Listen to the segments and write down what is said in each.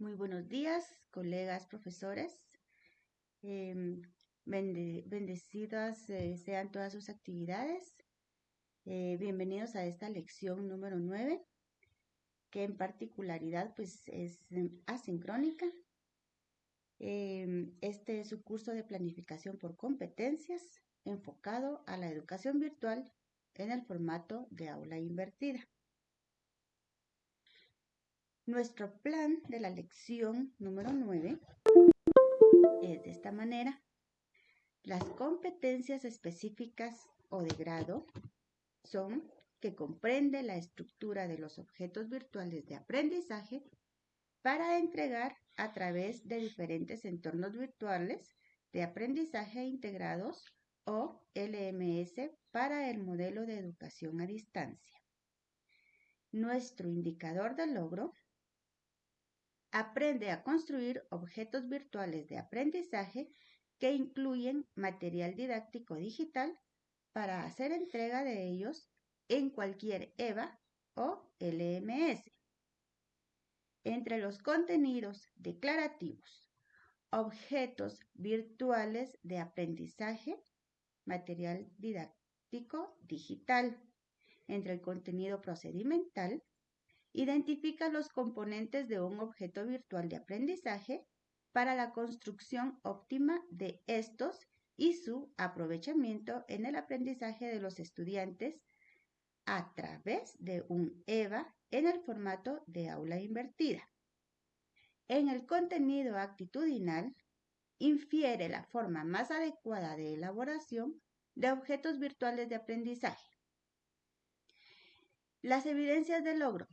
Muy buenos días, colegas, profesores. Em, bendecidas eh, sean todas sus actividades. Eh, bienvenidos a esta lección número 9, que en particularidad pues es asincrónica. Em, este es su curso de planificación por competencias enfocado a la educación virtual en el formato de aula invertida. Nuestro plan de la lección número 9 es de esta manera. Las competencias específicas o de grado son que comprende la estructura de los objetos virtuales de aprendizaje para entregar a través de diferentes entornos virtuales de aprendizaje integrados o LMS para el modelo de educación a distancia. Nuestro indicador de logro aprende a construir objetos virtuales de aprendizaje que incluyen material didáctico digital para hacer entrega de ellos en cualquier EVA o LMS. Entre los contenidos declarativos, objetos virtuales de aprendizaje, material didáctico digital. Entre el contenido procedimental, Identifica los componentes de un objeto virtual de aprendizaje para la construcción óptima de estos y su aprovechamiento en el aprendizaje de los estudiantes a través de un EVA en el formato de aula invertida. En el contenido actitudinal, infiere la forma más adecuada de elaboración de objetos virtuales de aprendizaje. Las evidencias de logro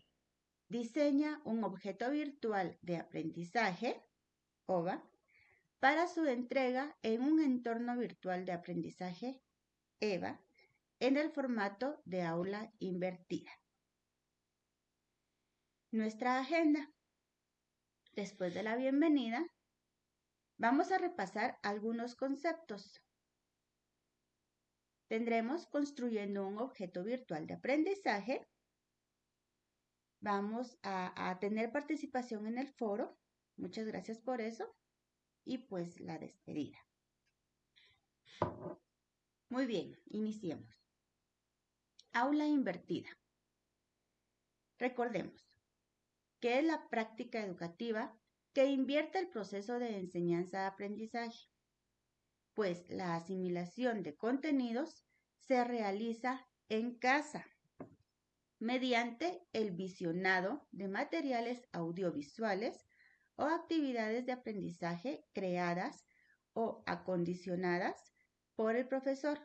diseña un objeto virtual de aprendizaje, OVA, para su entrega en un entorno virtual de aprendizaje, EVA, en el formato de aula invertida. Nuestra agenda. Después de la bienvenida, vamos a repasar algunos conceptos. Tendremos construyendo un objeto virtual de aprendizaje, Vamos a, tener participación en el foro. Muchas gracias por eso. Y pues la despedida. Muy bien, iniciemos. Aula invertida. Recordemos que es la práctica educativa que invierte el proceso de enseñanza-aprendizaje, pues la asimilación de contenidos se realiza en casa mediante el visionado de materiales audiovisuales o actividades de aprendizaje creadas o acondicionadas por el profesor,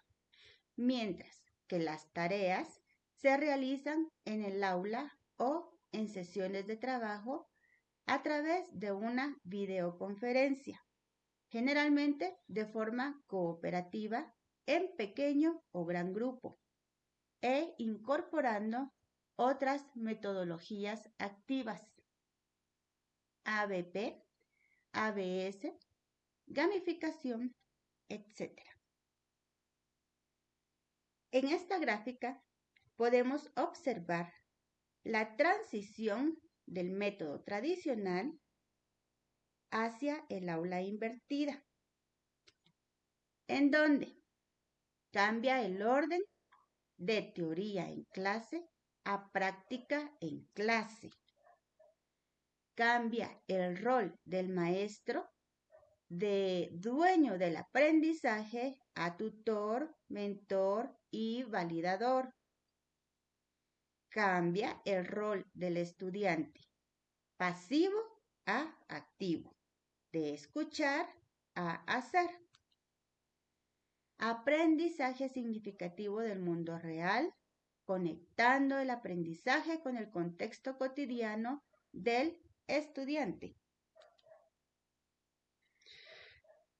mientras que las tareas se realizan en el aula o en sesiones de trabajo a través de una videoconferencia, generalmente de forma cooperativa en pequeño o gran grupo, e incorporando otras metodologías activas. ABP, ABS, gamificación, etc. En esta gráfica podemos observar la transición del método tradicional hacia el aula invertida, en donde cambia el orden de teoría en clase a práctica en clase. Cambia el rol del maestro de dueño del aprendizaje a tutor, mentor y validador. Cambia el rol del estudiante pasivo a activo, de escuchar a hacer. Aprendizaje significativo del mundo real conectando el aprendizaje con el contexto cotidiano del estudiante.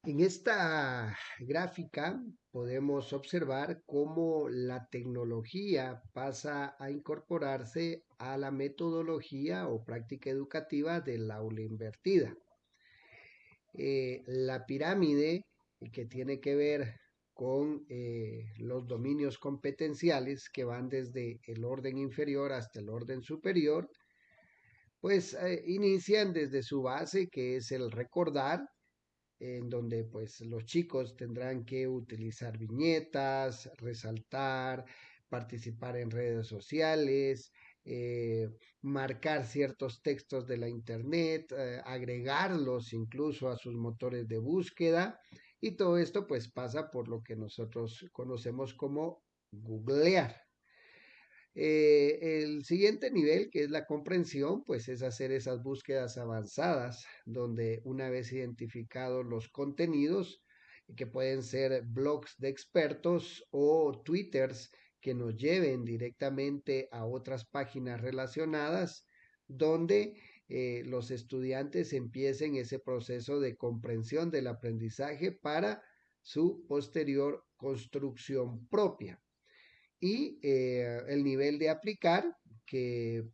En esta gráfica podemos observar cómo la tecnología pasa a incorporarse a la metodología o práctica educativa del aula invertida. Eh, la pirámide que tiene que ver con eh, los dominios competenciales que van desde el orden inferior hasta el orden superior, pues eh, inician desde su base, que es el recordar, en donde pues los chicos tendrán que utilizar viñetas, resaltar, participar en redes sociales, eh, marcar ciertos textos de la internet, agregarlos incluso a sus motores de búsqueda y todo esto pues pasa por lo que nosotros conocemos como googlear. Eh, el siguiente nivel, que es la comprensión, pues es hacer esas búsquedas avanzadas, donde una vez identificados los contenidos, que pueden ser blogs de expertos o twitters que nos lleven directamente a otras páginas relacionadas, donde eh, los estudiantes empiecen ese proceso de comprensión del aprendizaje para su posterior construcción propia. Y eh, el nivel de aplicar, que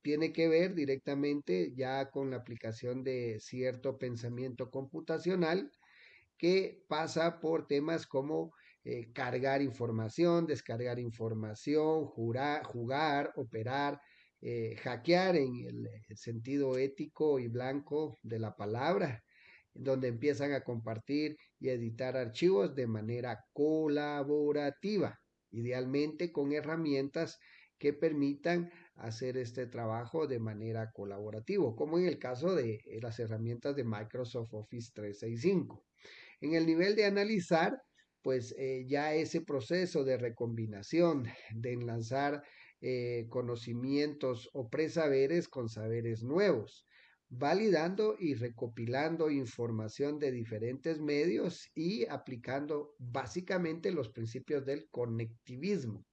tiene que ver directamente ya con la aplicación de cierto pensamiento computacional que pasa por temas como eh, cargar información, descargar información, jugar, operar, eh, hackear en el sentido ético y blanco de la palabra, donde empiezan a compartir y editar archivos de manera colaborativa idealmente con herramientas que permitan hacer este trabajo de manera colaborativa, como en el caso de las herramientas de Microsoft Office 365. En el nivel de analizar, pues eh, ya ese proceso de recombinación, de enlazar eh, conocimientos o presaberes con saberes nuevos, validando y recopilando información de diferentes medios y aplicando básicamente los principios del conectivismo.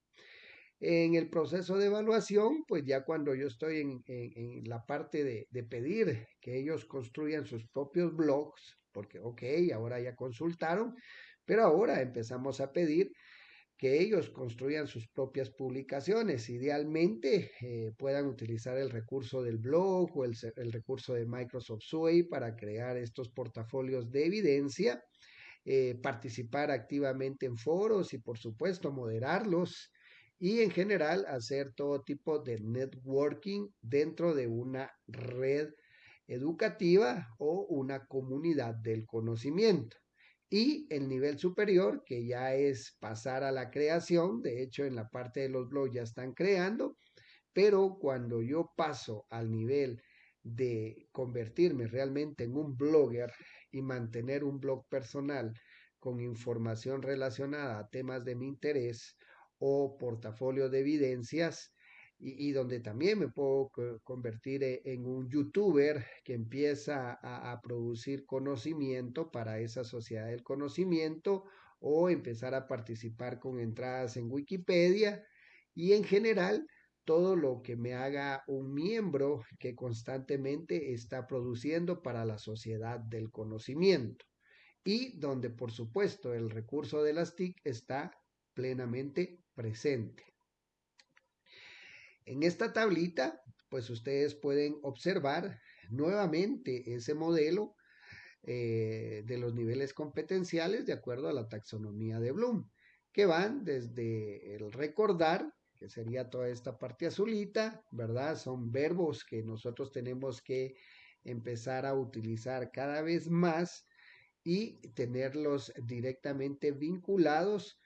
En el proceso de evaluación, pues ya cuando yo estoy en, la parte de, de, pedir que ellos construyan sus propios blogs, porque ok, ahora ya consultaron, pero ahora empezamos a pedir que ellos construyan sus propias publicaciones. Idealmente eh, puedan utilizar el recurso del blog o el, recurso de Microsoft Suite para crear estos portafolios de evidencia, eh, participar activamente en foros y por supuesto moderarlos y en general hacer todo tipo de networking dentro de una red educativa o una comunidad del conocimiento y el nivel superior, que ya es pasar a la creación, de hecho en la parte de los blogs ya están creando, pero cuando yo paso al nivel de convertirme realmente en un blogger y mantener un blog personal con información relacionada a temas de mi interés o portafolio de evidencias, y, donde también me puedo convertir e, en un youtuber que empieza a, a, producir conocimiento para esa sociedad del conocimiento o empezar a participar con entradas en Wikipedia y en general todo lo que me haga un miembro que constantemente está produciendo para la sociedad del conocimiento y donde por supuesto el recurso de las TIC está plenamente presente. En esta tablita, pues ustedes pueden observar nuevamente ese modelo eh, de los niveles competenciales de acuerdo a la taxonomía de Bloom, que van desde el recordar, que sería toda esta parte azulita, ¿verdad? Son verbos que nosotros tenemos que empezar a utilizar cada vez más y tenerlos directamente vinculados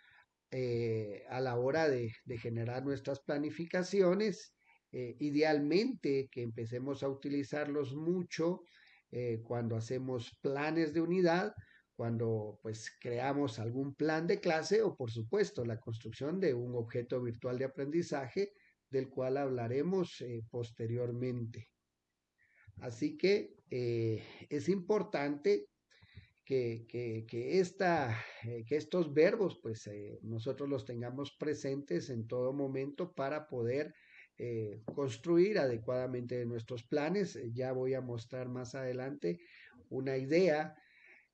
eh, a la hora de, generar nuestras planificaciones. Eh, idealmente que empecemos a utilizarlos mucho eh, cuando hacemos planes de unidad, cuando pues creamos algún plan de clase o por supuesto la construcción de un objeto virtual de aprendizaje del cual hablaremos posteriormente. Así que es importante que, que, esta, eh, que estos verbos, pues eh, nosotros los tengamos presentes en todo momento para poder eh, construir adecuadamente nuestros planes. Ya voy a mostrar más adelante una idea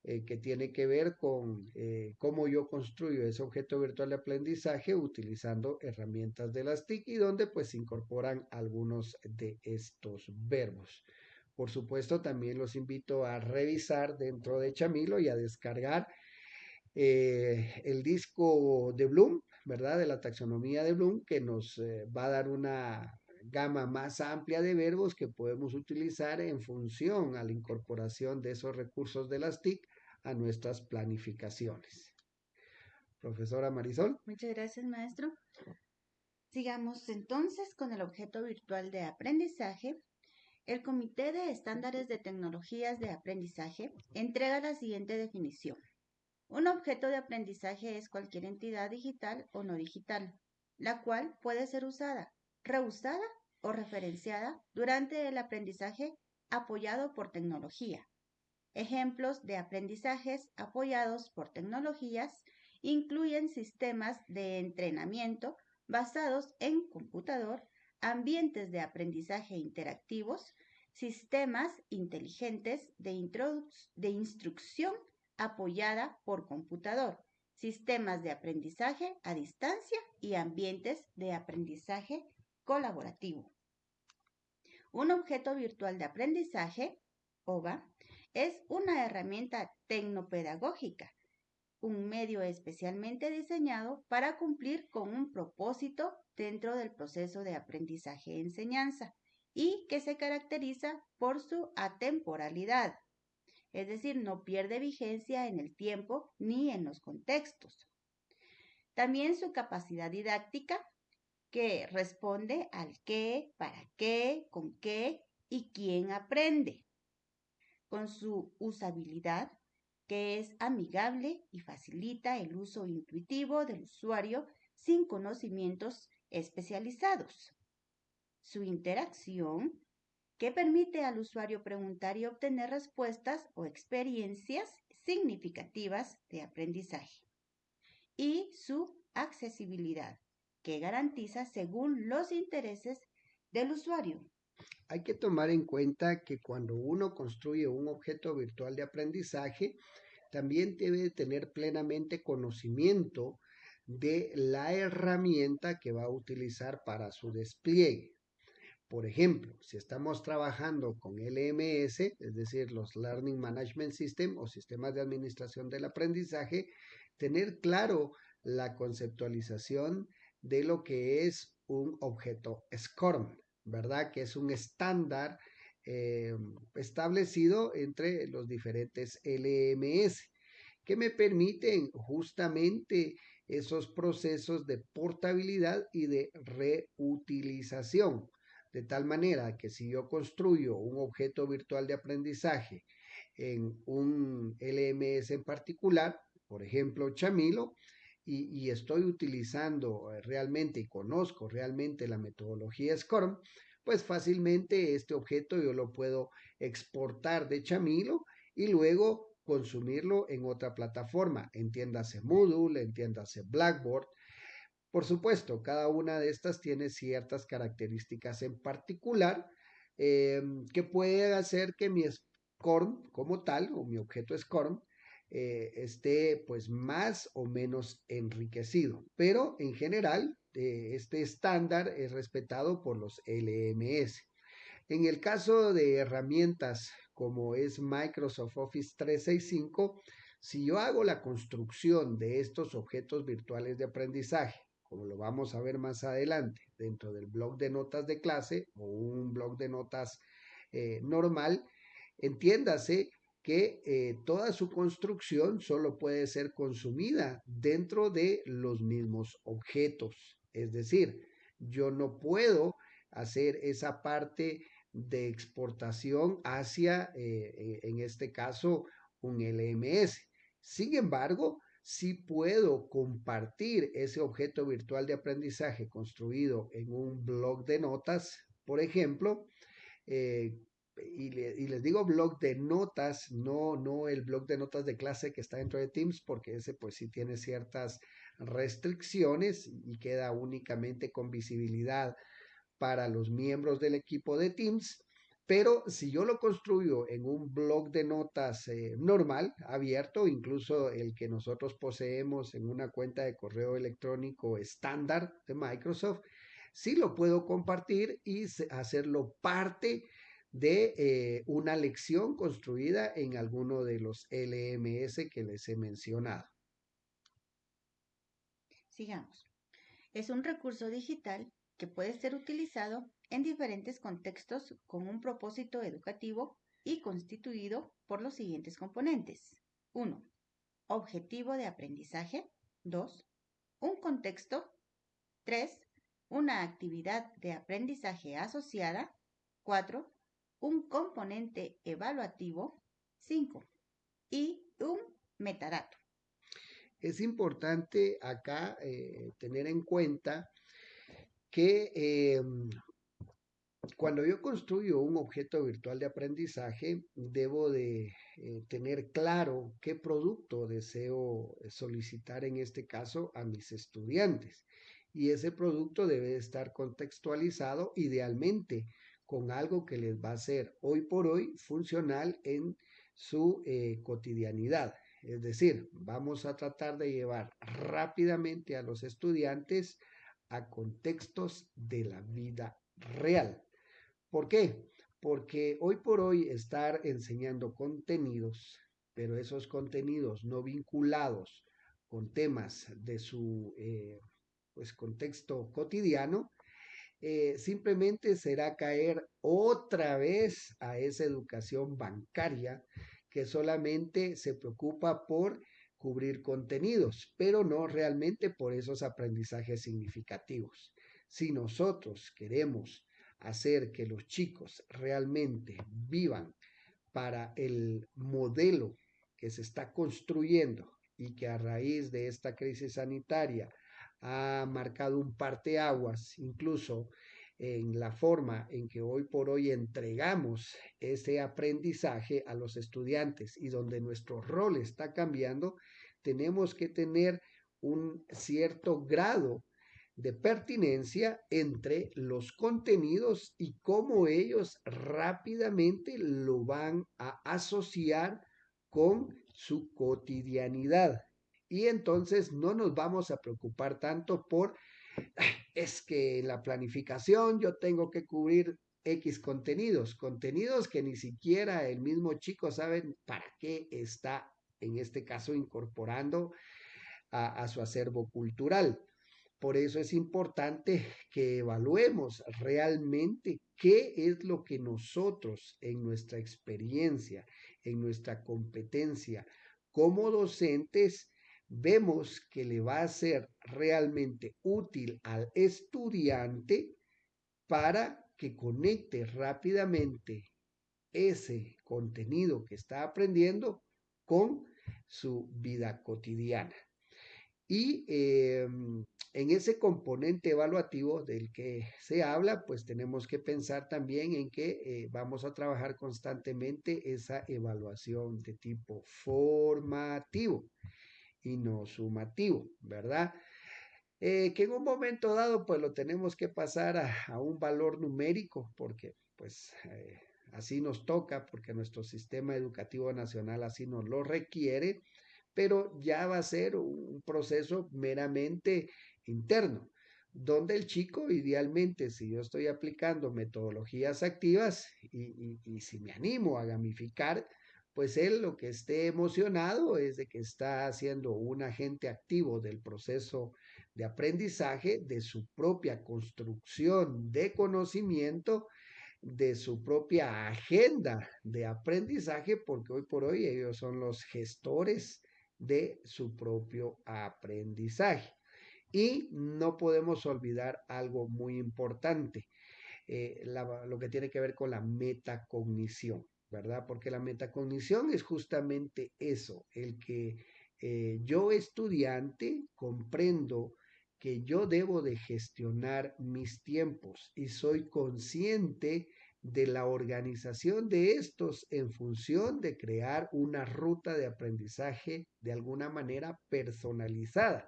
que tiene que ver con cómo yo construyo ese objeto virtual de aprendizaje utilizando herramientas de las TIC y donde pues se incorporan algunos de estos verbos. Por supuesto, también los invito a revisar dentro de Chamilo y a descargar eh, el disco de Bloom, ¿verdad? De la taxonomía de Bloom, que nos eh, va a dar una gama más amplia de verbos que podemos utilizar en función a la incorporación de esos recursos de las TIC a nuestras planificaciones. Profesora Marisol. Muchas gracias, maestro. Sigamos entonces con el objeto virtual de aprendizaje. El Comité de Estándares de Tecnologías de Aprendizaje entrega la siguiente definición. Un objeto de aprendizaje es cualquier entidad digital o no digital, la cual puede ser usada, reusada o referenciada durante el aprendizaje apoyado por tecnología. Ejemplos de aprendizajes apoyados por tecnologías incluyen sistemas de entrenamiento basados en computador, ambientes de aprendizaje interactivos, sistemas inteligentes de, instrucción apoyada por computador, sistemas de aprendizaje a distancia y ambientes de aprendizaje colaborativo. Un objeto virtual de aprendizaje, OVA, es una herramienta tecnopedagógica, un medio especialmente diseñado para cumplir con un propósito dentro del proceso de aprendizaje-enseñanza y que se caracteriza por su atemporalidad, es decir, no pierde vigencia en el tiempo ni en los contextos. También su capacidad didáctica, que responde al qué, para qué, con qué y quién aprende. Con su usabilidad, que es amigable y facilita el uso intuitivo del usuario sin conocimientos especializados. Su interacción, que permite al usuario preguntar y obtener respuestas o experiencias significativas de aprendizaje. Y su accesibilidad, que garantiza según los intereses del usuario. Hay que tomar en cuenta que cuando uno construye un objeto virtual de aprendizaje, también debe tener plenamente conocimiento de la herramienta que va a utilizar para su despliegue. Por ejemplo, si estamos trabajando con LMS, es decir, los Learning Management System o sistemas de administración del aprendizaje, tener claro la conceptualización de lo que es un objeto SCORM, ¿verdad? Que es un estándar eh, establecido entre los diferentes LMS que me permiten justamente esos procesos de portabilidad y de reutilización. De tal manera que si yo construyo un objeto virtual de aprendizaje en un LMS en particular, por ejemplo Chamilo, y, estoy utilizando eh, realmente y conozco realmente la metodología SCORM, pues fácilmente este objeto yo lo puedo exportar de Chamilo y luego consumirlo en otra plataforma, entiéndase Moodle, entiéndase Blackboard. Por supuesto, cada una de estas tiene ciertas características en particular em, que pueden hacer que mi SCORM como tal, o mi objeto SCORM, eh, esté pues más o menos enriquecido. Pero en general, eh, este estándar es respetado por los LMS. En el caso de herramientas como es Microsoft Office 365, si yo hago la construcción de estos objetos virtuales de aprendizaje, como lo vamos a ver más adelante, dentro del blog de notas de clase o un blog de notas eh, normal, entiéndase que eh, toda su construcción solo puede ser consumida dentro de los mismos objetos. Es decir, yo no puedo hacer esa parte de exportación hacia, eh, en este caso, un LMS. Sin embargo, sí puedo compartir ese objeto virtual de aprendizaje construido en un blog de notas, por ejemplo, eh, y, les digo blog de notas, no, no el blog de notas de clase que está dentro de Teams, porque ese pues sí tiene ciertas restricciones y queda únicamente con visibilidad para los miembros del equipo de Teams. Pero si yo lo construyo en un blog de notas eh, normal, abierto, incluso el que nosotros poseemos en una cuenta de correo electrónico estándar de Microsoft, sí lo puedo compartir y hacerlo parte de eh, una lección construida en alguno de los LMS que les he mencionado. Sigamos. Es un recurso digital que puede ser utilizado en diferentes contextos con un propósito educativo y constituido por los siguientes componentes. 1. Objetivo de aprendizaje. 2. Un contexto. 3. Una actividad de aprendizaje asociada. 4. Un componente evaluativo. 5. Y un metadato. Es importante acá eh, tener en cuenta que em, cuando yo construyo un objeto virtual de aprendizaje, debo de eh, tener claro qué producto deseo solicitar en este caso a mis estudiantes. Y ese producto debe estar contextualizado idealmente con algo que les va a ser hoy por hoy funcional en su eh, cotidianidad. Es decir, vamos a tratar de llevar rápidamente a los estudiantes a contextos de la vida real. ¿Por qué? Porque hoy por hoy estar enseñando contenidos, pero esos contenidos no vinculados con temas de su eh, pues, contexto cotidiano, eh, simplemente será caer otra vez a esa educación bancaria que solamente se preocupa por cubrir contenidos, pero no realmente por esos aprendizajes significativos. Si nosotros queremos hacer que los chicos realmente vivan para el modelo que se está construyendo y que a raíz de esta crisis sanitaria ha marcado un parteaguas, incluso en la forma en que hoy por hoy entregamos ese aprendizaje a los estudiantes y donde nuestro rol está cambiando, tenemos que tener un cierto grado de pertinencia entre los contenidos y cómo ellos rápidamente lo van a asociar con su cotidianidad. Y entonces no nos vamos a preocupar tanto por, es que la planificación yo tengo que cubrir X contenidos, contenidos que ni siquiera el mismo chico sabe para qué está, en este caso, incorporando a, a su acervo cultural. Por eso es importante que evaluemos realmente qué es lo que nosotros en nuestra experiencia, en nuestra competencia como docentes, vemos que le va a ser realmente útil al estudiante para que conecte rápidamente ese contenido que está aprendiendo con su vida cotidiana. Y em, en ese componente evaluativo del que se habla, pues tenemos que pensar también en que eh, vamos a trabajar constantemente esa evaluación de tipo formativo y no sumativo, ¿verdad? Eh, que en un momento dado, pues lo tenemos que pasar a, un valor numérico, porque pues eh, así nos toca, porque nuestro sistema educativo nacional así nos lo requiere pero ya va a ser un proceso meramente interno, donde el chico idealmente, si yo estoy aplicando metodologías activas y, si me animo a gamificar, pues él lo que esté emocionado es de que está haciendo un agente activo del proceso de aprendizaje, de su propia construcción de conocimiento, de su propia agenda de aprendizaje, porque hoy por hoy ellos son los gestores de su propio aprendizaje. Y no podemos olvidar algo muy importante, eh, lo que tiene que ver con la metacognición, ¿verdad? Porque la metacognición es justamente eso, el que eh, yo estudiante comprendo que yo debo de gestionar mis tiempos y soy consciente de la organización de estos en función de crear una ruta de aprendizaje de alguna manera personalizada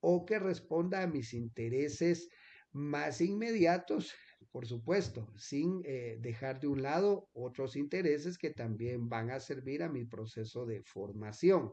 o que responda a mis intereses más inmediatos, por supuesto, sin eh, dejar de un lado otros intereses que también van a servir a mi proceso de formación.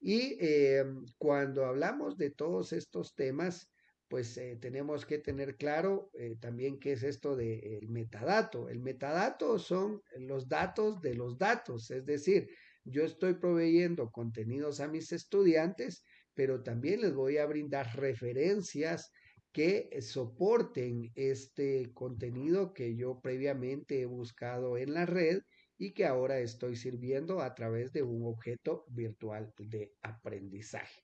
Y eh, cuando hablamos de todos estos temas, pues eh, tenemos que tener claro eh, también qué es esto del metadato. El metadato son los datos de los datos, es decir, yo estoy proveyendo contenidos a mis estudiantes, pero también les voy a brindar referencias que soporten este contenido que yo previamente he buscado en la red y que ahora estoy sirviendo a través de un objeto virtual de aprendizaje.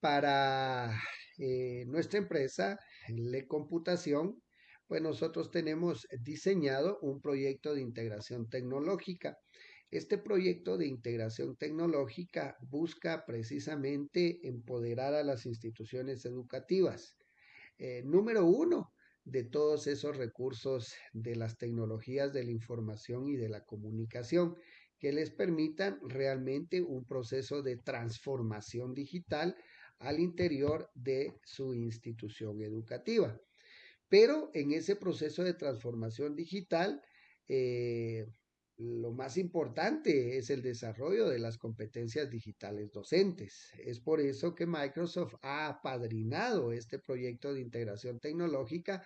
Para eh, nuestra empresa, Le Computación, pues nosotros tenemos diseñado un proyecto de integración tecnológica. Este proyecto de integración tecnológica busca precisamente empoderar a las instituciones educativas. Eh, número uno, de todos esos recursos de las tecnologías de la información y de la comunicación que les permitan realmente un proceso de transformación digital al interior de su institución educativa. Pero en ese proceso de transformación digital, eh, lo más importante es el desarrollo de las competencias digitales docentes. Es por eso que Microsoft ha apadrinado este proyecto de integración tecnológica,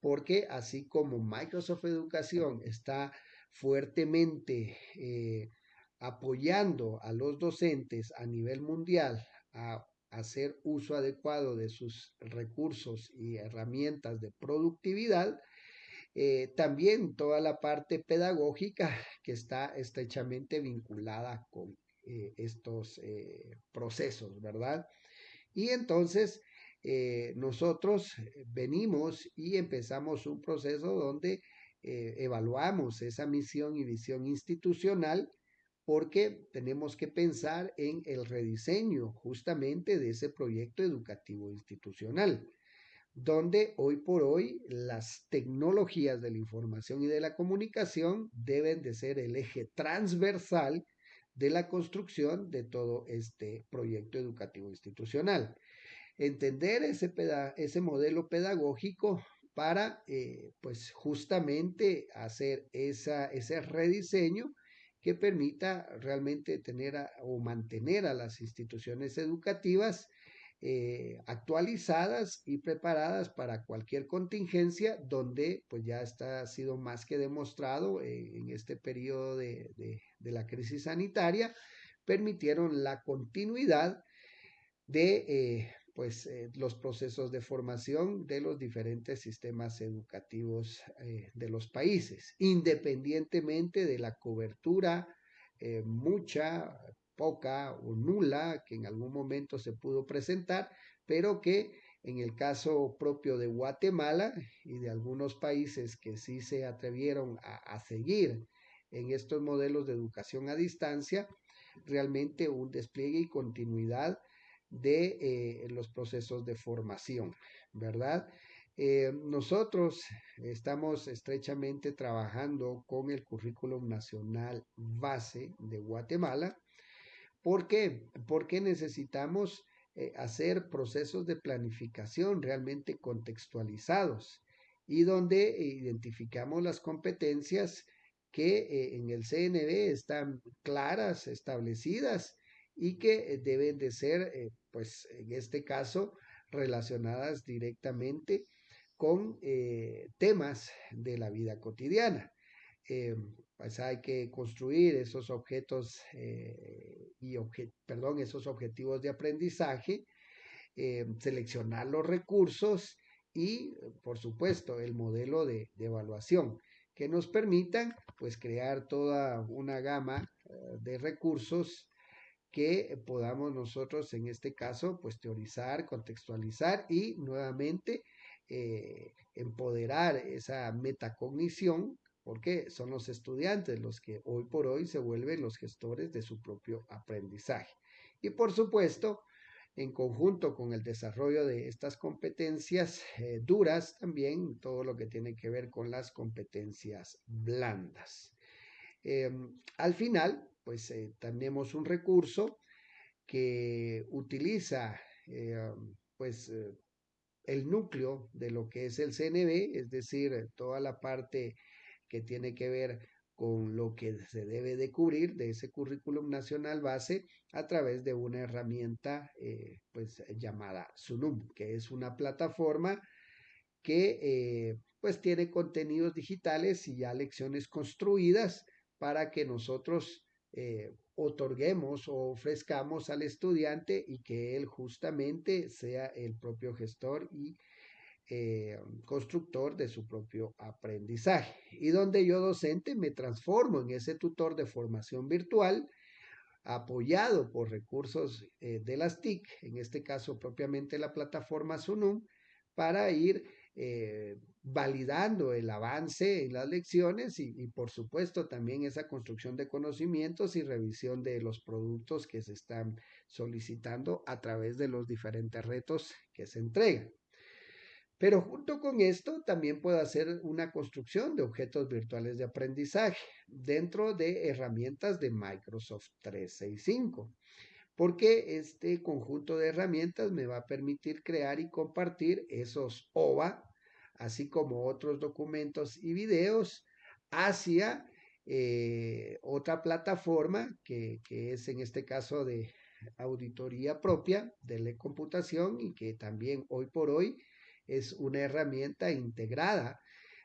porque así como Microsoft Educación está fuertemente eh, apoyando a los docentes a nivel mundial a hacer uso adecuado de sus recursos y herramientas de productividad, eh, también toda la parte pedagógica que está estrechamente vinculada con eh, estos eh, procesos, ¿verdad? Y entonces nosotros venimos y empezamos un proceso donde evaluamos esa misión y visión institucional porque tenemos que pensar en el rediseño justamente de ese proyecto educativo institucional donde hoy por hoy las tecnologías de la información y de la comunicación deben de ser el eje transversal de la construcción de todo este proyecto educativo institucional. Entender ese, ese modelo pedagógico para, eh, pues justamente hacer esa, ese rediseño que permita realmente tener o mantener a las instituciones educativas eh, actualizadas y preparadas para cualquier contingencia donde pues ya está ha sido más que demostrado eh, en este periodo de, la crisis sanitaria permitieron la continuidad de eh, pues los procesos de formación de los diferentes sistemas educativos de los países independientemente de la cobertura mucha poca o nula que en algún momento se pudo presentar, pero que en el caso propio de Guatemala y de algunos países que sí se atrevieron a, seguir en estos modelos de educación a distancia, realmente un despliegue y continuidad de eh, los procesos de formación, ¿verdad? Eh, nosotros estamos estrechamente trabajando con el currículum nacional base de Guatemala ¿Por qué? Porque necesitamos eh, hacer procesos de planificación realmente contextualizados y donde identificamos las competencias que eh, en el CNB están claras, establecidas y que eh, deben de ser, pues en este caso, relacionadas directamente con temas de la vida cotidiana pues hay que construir esos objetos eh, y perdón, esos objetivos de aprendizaje, eh, seleccionar los recursos y, por supuesto, el modelo de, evaluación que nos permitan pues crear toda una gama eh, de recursos que podamos nosotros en este caso pues teorizar, contextualizar y nuevamente empoderar esa metacognición porque son los estudiantes los que hoy por hoy se vuelven los gestores de su propio aprendizaje. Y por supuesto, en conjunto con el desarrollo de estas competencias eh, duras, también todo lo que tiene que ver con las competencias blandas. Em, al final, pues eh, tenemos un recurso que utiliza em, pues eh, el núcleo de lo que es el CNB, es decir, toda la parte que tiene que ver con lo que se debe de cubrir de ese currículum nacional base a través de una herramienta eh, pues llamada Sunum, que es una plataforma que eh, pues tiene contenidos digitales y ya lecciones construidas para que nosotros eh, otorguemos o ofrezcamos al estudiante y que él justamente sea el propio gestor y eh, constructor de su propio aprendizaje. Y donde yo docente me transformo en ese tutor de formación virtual apoyado por recursos eh, de las TIC, en este caso propiamente la plataforma Sunum, para ir eh, validando el avance en las lecciones y, y, por supuesto también esa construcción de conocimientos y revisión de los productos que se están solicitando a través de los diferentes retos que se entregan. Pero junto con esto también puedo hacer una construcción de objetos virtuales de aprendizaje dentro de herramientas de Microsoft 365, porque este conjunto de herramientas me va a permitir crear y compartir esos OVA, así como otros documentos y videos hacia eh, otra plataforma que, que es en este caso de auditoría propia de la computación y que también hoy por hoy es una herramienta integrada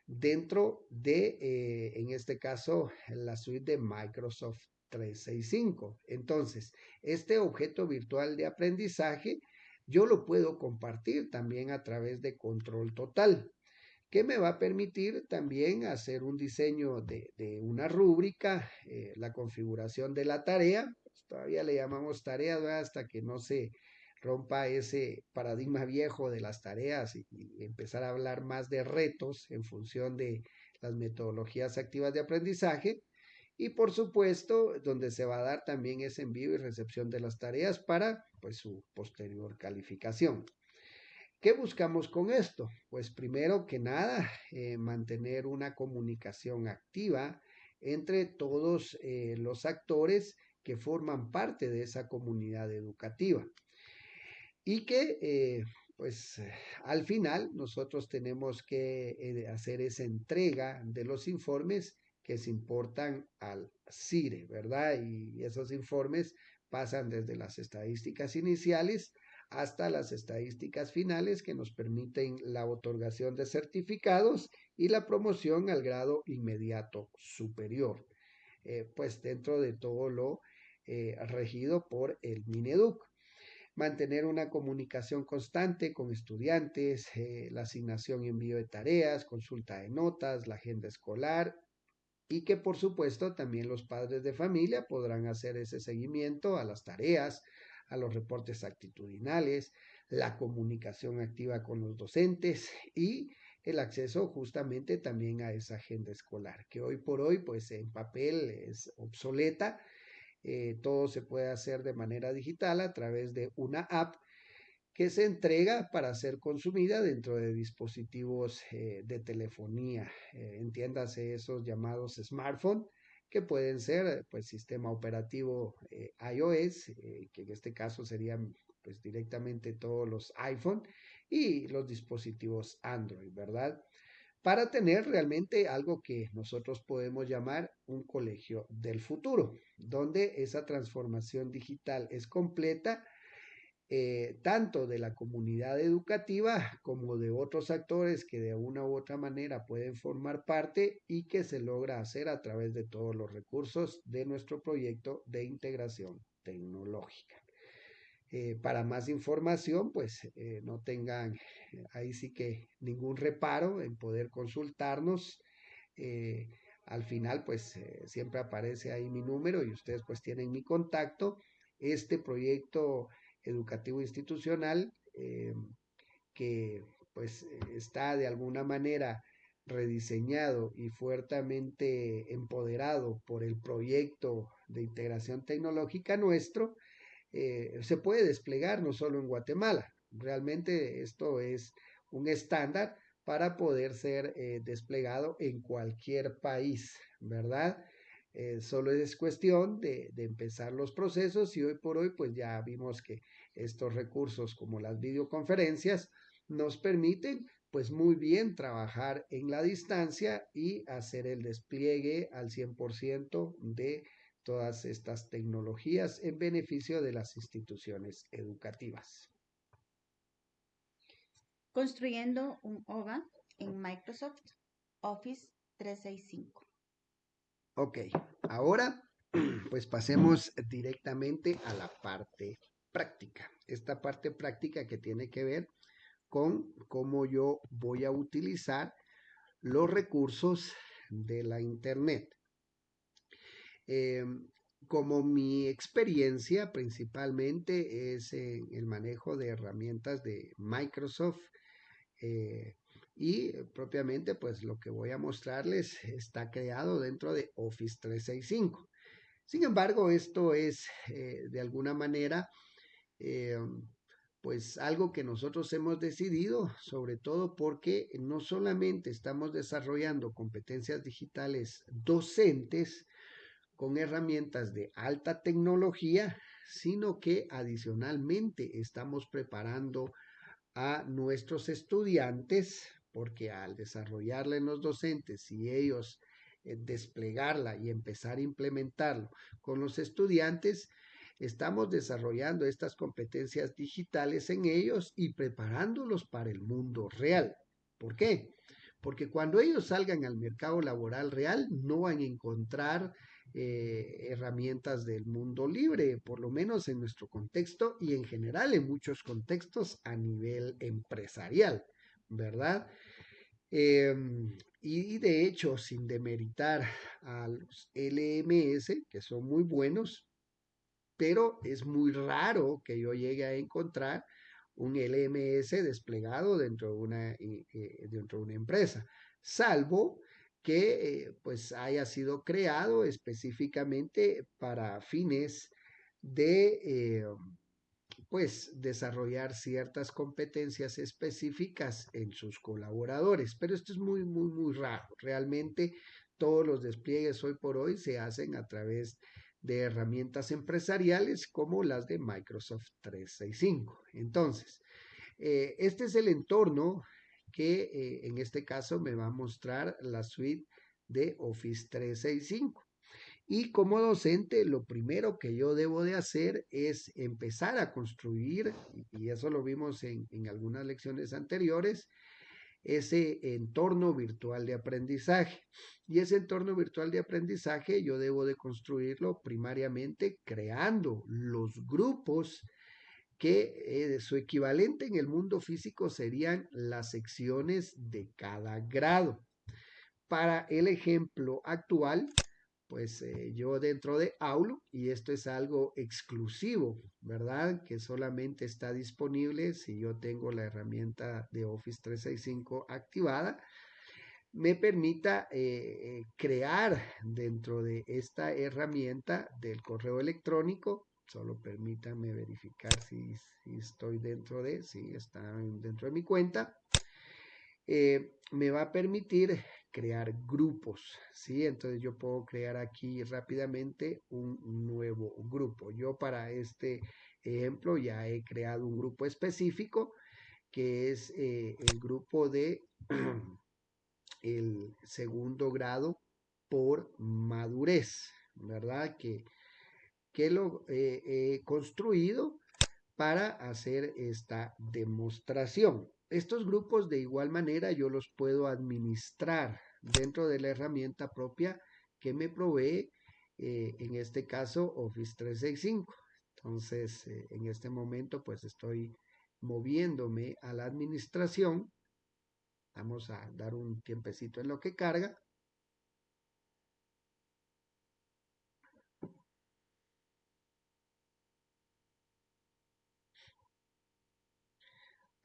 dentro de, eh, en este caso, la suite de Microsoft 365. Entonces, este objeto virtual de aprendizaje yo lo puedo compartir también a través de control total, que me va a permitir también hacer un diseño de, una rúbrica, eh, la configuración de la tarea, pues, todavía le llamamos tarea hasta que no se rompa ese paradigma viejo de las tareas y, empezar a hablar más de retos en función de las metodologías activas de aprendizaje. Y por supuesto, donde se va a dar también ese envío y recepción de las tareas para pues, su posterior calificación. ¿Qué buscamos con esto? Pues primero que nada, eh, mantener una comunicación activa entre todos eh, los actores que forman parte de esa comunidad educativa y que eh, pues al final nosotros tenemos que eh, hacer esa entrega de los informes que se importan al CIRE, ¿verdad? Y esos informes pasan desde las estadísticas iniciales hasta las estadísticas finales que nos permiten la otorgación de certificados y la promoción al grado inmediato superior, eh, pues dentro de todo lo regido por el Mineduc mantener una comunicación constante con estudiantes, eh, la asignación y envío de tareas, consulta de notas, la agenda escolar y que por supuesto también los padres de familia podrán hacer ese seguimiento a las tareas, a los reportes actitudinales, la comunicación activa con los docentes y el acceso justamente también a esa agenda escolar, que hoy por hoy pues en papel es obsoleta eh, todo se puede hacer de manera digital a través de una app que se entrega para ser consumida dentro de dispositivos eh, de telefonía. Eh, entiéndase esos llamados smartphone, que pueden ser pues sistema operativo iOS, que en este caso serían pues directamente todos los iPhone y los dispositivos Android, ¿verdad? Para tener realmente algo que nosotros podemos llamar un colegio del futuro, donde esa transformación digital es completa, eh, tanto de la comunidad educativa como de otros actores que de una u otra manera pueden formar parte y que se logra hacer a través de todos los recursos de nuestro proyecto de integración tecnológica. Eh, para más información, pues eh, no tengan eh, ahí sí que ningún reparo en poder consultarnos. al final, pues siempre aparece ahí mi número y ustedes pues tienen mi contacto. Este proyecto educativo institucional que pues está de alguna manera rediseñado y fuertemente empoderado por el proyecto de integración tecnológica nuestro, eh, se puede desplegar no solo en Guatemala. Realmente esto es un estándar para poder ser eh, desplegado en cualquier país, ¿verdad? Eh, solo es cuestión de, de, empezar los procesos y hoy por hoy pues ya vimos que estos recursos como las videoconferencias nos permiten pues muy bien trabajar en la distancia y hacer el despliegue al 100% de todas estas tecnologías en beneficio de las instituciones educativas. Construyendo un OVA en Microsoft Office 365. Ok, ahora pues pasemos directamente a la parte práctica. Esta parte práctica que tiene que ver con cómo yo voy a utilizar los recursos de la Internet. Em, como mi experiencia principalmente es en el manejo de herramientas de Microsoft eh, y propiamente pues lo que voy a mostrarles está creado dentro de Office 365. Sin embargo, esto es eh, de alguna manera eh, pues algo que nosotros hemos decidido, sobre todo porque no solamente estamos desarrollando competencias digitales docentes con herramientas de alta tecnología, sino que adicionalmente estamos preparando a nuestros estudiantes, porque al desarrollarla en los docentes y ellos eh, desplegarla y empezar a implementarlo con los estudiantes, estamos desarrollando estas competencias digitales en ellos y preparándolos para el mundo real. ¿Por qué? Porque cuando ellos salgan al mercado laboral real no van a encontrar eh, herramientas del mundo libre, por lo menos en nuestro contexto y en general en muchos contextos a nivel empresarial, ¿verdad? Em, y de hecho, sin demeritar a los LMS, que son muy buenos, pero es muy raro que yo llegue a encontrar un LMS desplegado dentro de una, eh, eh, dentro de una empresa, salvo que eh, pues haya sido creado específicamente para fines de pues desarrollar ciertas competencias específicas en sus colaboradores. Pero esto es muy, muy, muy raro. Realmente todos los despliegues hoy por hoy se hacen a través de herramientas empresariales como las de Microsoft 365. Entonces, eh, este es el entorno que eh, en este caso me va a mostrar la suite de Office 365. Y como docente, lo primero que yo debo de hacer es empezar a construir, y eso lo vimos en, en algunas lecciones anteriores, ese entorno virtual de aprendizaje. Y ese entorno virtual de aprendizaje yo debo de construirlo primariamente creando los grupos que eh, su equivalente en el mundo físico serían las secciones de cada grado. Para el ejemplo actual, pues eh, yo dentro de Aulo, y esto es algo exclusivo, ¿verdad? Que solamente está disponible si yo tengo la herramienta de Office 365 activada, me permita eh, crear dentro de esta herramienta del correo electrónico, solo permítanme verificar si, estoy dentro de, si está dentro de mi cuenta, me va a permitir crear grupos, ¿sí? Entonces yo puedo crear aquí rápidamente un nuevo grupo. Yo para este ejemplo ya he creado un grupo específico que es eh, el grupo de el segundo grado por madurez, ¿verdad? Que, que lo he construido para hacer esta demostración. Estos grupos de igual manera yo los puedo administrar dentro de la herramienta propia que me provee, eh, en este caso, Office 365. Entonces, eh, en este momento, pues estoy moviéndome a la administración. Vamos a dar un tiempecito en lo que carga.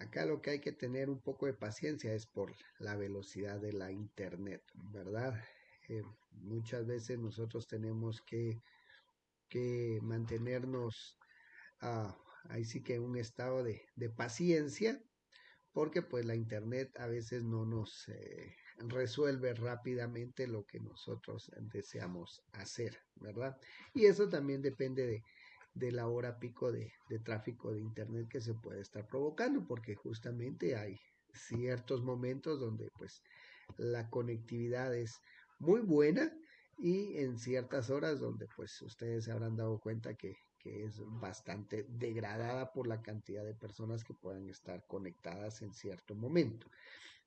Acá lo que hay que tener un poco de paciencia es por la velocidad de la internet, ¿verdad? Eh, muchas veces nosotros tenemos que, que mantenernos ah, ahí sí que en un estado de, paciencia, porque pues la internet a veces no nos eh, resuelve rápidamente lo que nosotros deseamos hacer, ¿verdad? Y eso también depende de, de la hora pico de, tráfico de Internet que se puede estar provocando, porque justamente hay ciertos momentos donde pues la conectividad es muy buena y en ciertas horas donde pues ustedes se habrán dado cuenta que, que, es bastante degradada por la cantidad de personas que puedan estar conectadas en cierto momento.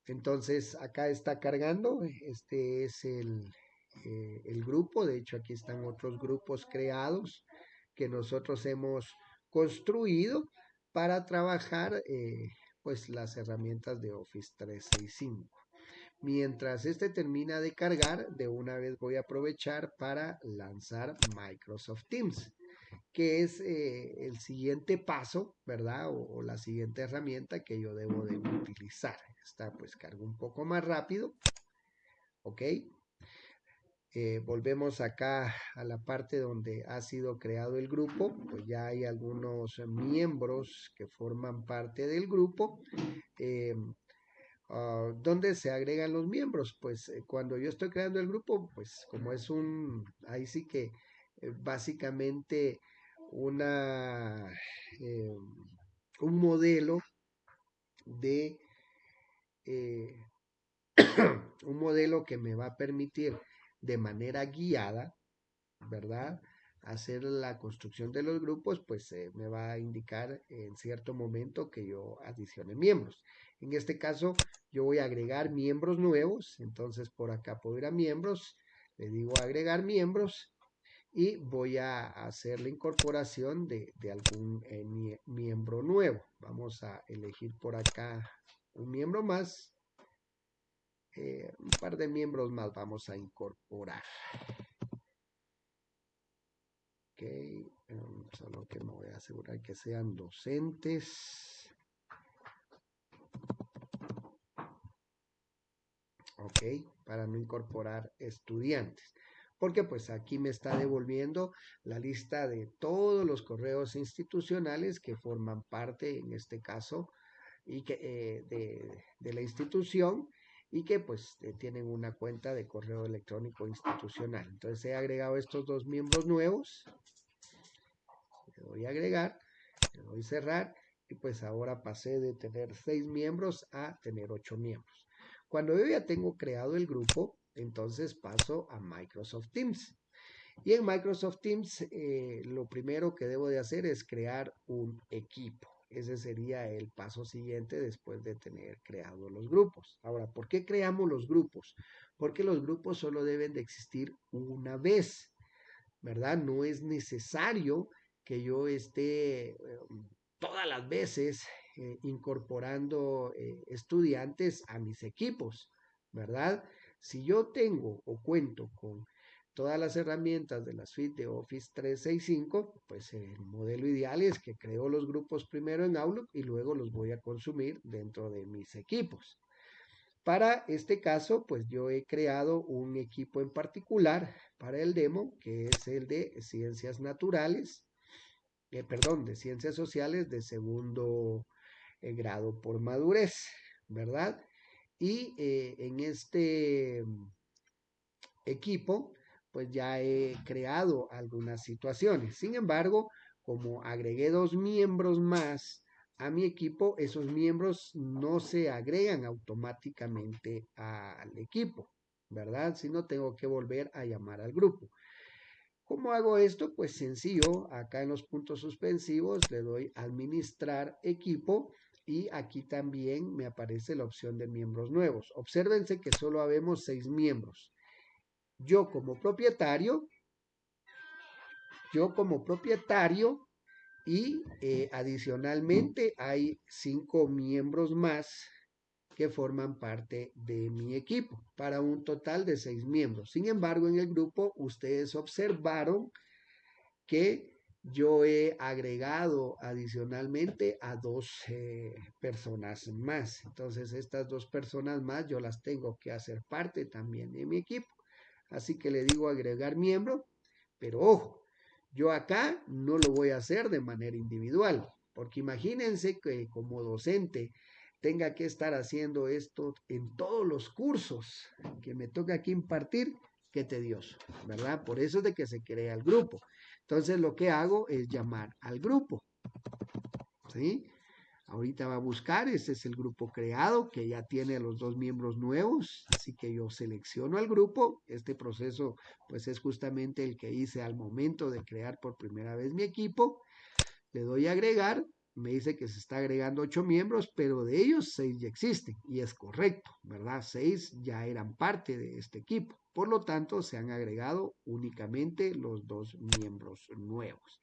Entonces acá está cargando, este es el, eh, el grupo. De hecho, aquí están otros grupos creados que nosotros hemos construido para trabajar eh, pues las herramientas de Office 365. Mientras este termina de cargar, de una vez voy a aprovechar para lanzar Microsoft Teams, que es eh, el siguiente paso, ¿verdad? O, la siguiente herramienta que yo debo de utilizar. Esta pues cargo un poco más rápido, ¿ok? Eh, volvemos acá a la parte donde ha sido creado el grupo, pues ya hay algunos miembros que forman parte del grupo. Eh, Ah, ¿Dónde se agregan los miembros? Pues eh, cuando yo estoy creando el grupo, pues como es un, ahí sí que básicamente una, un modelo de, un modelo que me va a permitir de manera guiada, ¿verdad? hacer la construcción de los grupos, pues me va a indicar en cierto momento que yo adicione miembros. En este caso, yo voy a agregar miembros nuevos, entonces por acá puedo ir a miembros, le digo agregar miembros y voy a hacer la incorporación de, algún eh, miembro nuevo. Vamos a elegir por acá un miembro más. Eh, un par de miembros más vamos a incorporar. Ok, solo que me voy a asegurar que sean docentes. ¿ok? Para no incorporar estudiantes. Porque pues aquí me está devolviendo la lista de todos los correos institucionales que forman parte, en este caso, y que, eh, de, la institución y que pues eh, tienen una cuenta de correo electrónico institucional. Entonces he agregado estos dos miembros nuevos. Le doy a agregar, le doy cerrar y pues ahora pasé de tener seis miembros a tener ocho miembros. Cuando yo ya tengo creado el grupo, entonces paso a Microsoft Teams. Y en Microsoft Teams eh, lo primero que debo de hacer es crear un equipo. Ese sería el paso siguiente después de tener creado los grupos. Ahora, ¿por qué creamos los grupos? Porque los grupos solo deben de existir una vez, ¿verdad? No es necesario que yo esté em, todas las veces eh, incorporando eh, estudiantes a mis equipos, ¿verdad? Si yo tengo o cuento con todas las herramientas de la suite de Office 365, pues el modelo ideal es que creo los grupos primero en Outlook y luego los voy a consumir dentro de mis equipos. Para este caso, pues yo he creado un equipo en particular para el demo, que es el de ciencias naturales, eh, perdón, de ciencias sociales de segundo eh, grado por madurez, ¿verdad? Y eh, en este equipo, pues ya he creado algunas situaciones. Sin embargo, como agregué dos miembros más a mi equipo, esos miembros no se agregan automáticamente al equipo, ¿verdad? Si no, tengo que volver a llamar al grupo. ¿Cómo hago esto? Pues sencillo, acá en los puntos suspensivos le doy administrar equipo y aquí también me aparece la opción de miembros nuevos. Obsérvense que solo habemos seis miembros. Yo como propietario, yo como propietario y eh, adicionalmente hay cinco miembros más que forman parte de mi equipo para un total de seis miembros. Sin embargo, en el grupo ustedes observaron que yo he agregado adicionalmente a dos eh, personas más. Entonces, estas dos personas más yo las tengo que hacer parte también de mi equipo. Así que le digo agregar miembro, pero ojo, yo acá no lo voy a hacer de manera individual, porque imagínense que como docente tenga que estar haciendo esto en todos los cursos que me toca aquí impartir, qué tedioso, ¿verdad? Por eso es de que se crea el grupo. Entonces lo que hago es llamar al grupo. ¿Sí? Ahorita va a buscar, este es el grupo creado que ya tiene los dos miembros nuevos, así que yo selecciono al grupo. Este proceso pues es justamente el que hice al momento de crear por primera vez mi equipo. Le doy a agregar me dice que se está agregando ocho miembros, pero de ellos seis ya existen y es correcto, ¿verdad? Seis ya eran parte de este equipo. Por lo tanto, se han agregado únicamente los dos miembros nuevos.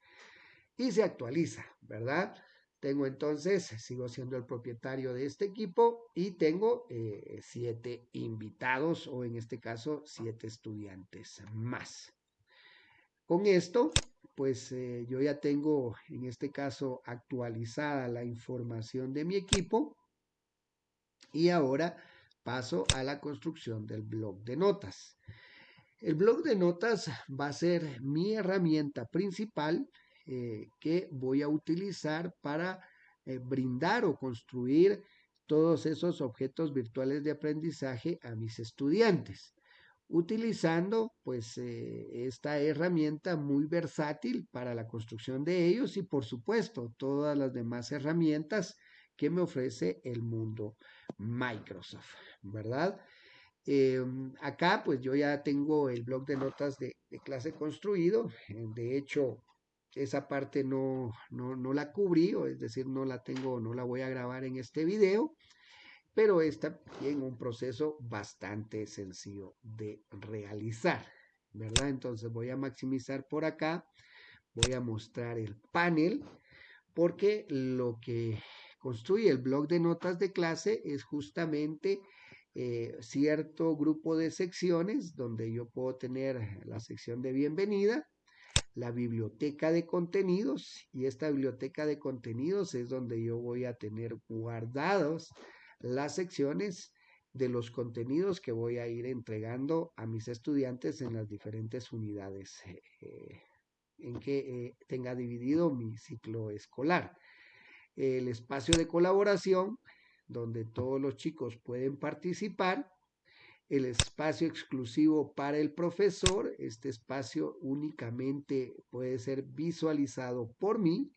Y se actualiza, ¿verdad? Tengo entonces, sigo siendo el propietario de este equipo y tengo eh, siete invitados o en este caso siete estudiantes más. Con esto, pues eh, yo ya tengo en este caso actualizada la información de mi equipo y ahora paso a la construcción del blog de notas. El blog de notas va a ser mi herramienta principal eh, que voy a utilizar para eh, brindar o construir todos esos objetos virtuales de aprendizaje a mis estudiantes utilizando pues eh, esta herramienta muy versátil para la construcción de ellos y por supuesto todas las demás herramientas que me ofrece el mundo Microsoft, ¿verdad? Acá pues yo ya tengo el blog de notas de, clase construido, de hecho esa parte no, no, no la cubrí, o es decir, no la tengo, no la voy a grabar en este video, pero está en un proceso bastante sencillo de realizar, ¿verdad? Entonces voy a maximizar por acá, voy a mostrar el panel, porque lo que construye el blog de notas de clase es justamente eh, cierto grupo de secciones donde yo puedo tener la sección de bienvenida, la biblioteca de contenidos y esta biblioteca de contenidos es donde yo voy a tener guardados las secciones de los contenidos que voy a ir entregando a mis estudiantes en las diferentes unidades eh, en que eh, tenga dividido mi ciclo escolar. El espacio de colaboración, donde todos los chicos pueden participar. El espacio exclusivo para el profesor, este espacio únicamente puede ser visualizado por mí,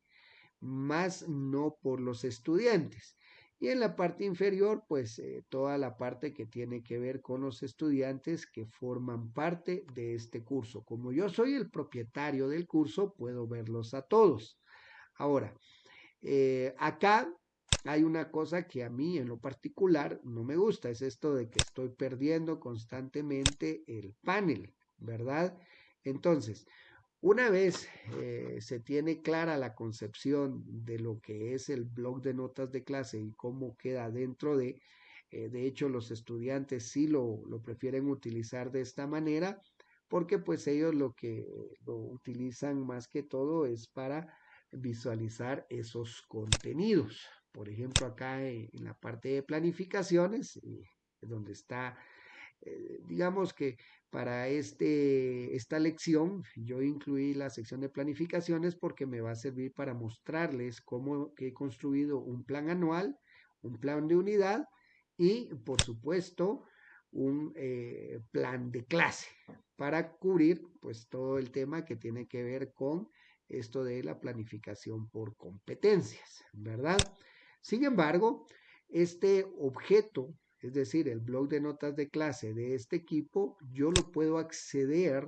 más no por los estudiantes. Y en la parte inferior, pues eh, toda la parte que tiene que ver con los estudiantes que forman parte de este curso. Como yo soy el propietario del curso, puedo verlos a todos. Ahora, eh, acá hay una cosa que a mí en lo particular no me gusta, es esto de que estoy perdiendo constantemente el panel, ¿verdad? Entonces, una vez eh, se tiene clara la concepción de lo que es el blog de notas de clase y cómo queda dentro de, eh, de hecho los estudiantes sí lo, lo, prefieren utilizar de esta manera porque pues ellos lo que lo utilizan más que todo es para visualizar esos contenidos. Por ejemplo, acá en, la parte de planificaciones, eh, donde está digamos que para este, esta lección yo incluí la sección de planificaciones porque me va a servir para mostrarles cómo he construido un plan anual, un plan de unidad y por supuesto un eh, plan de clase para cubrir pues todo el tema que tiene que ver con esto de la planificación por competencias, ¿verdad? Sin embargo, este objeto es decir, el blog de notas de clase de este equipo, yo lo puedo acceder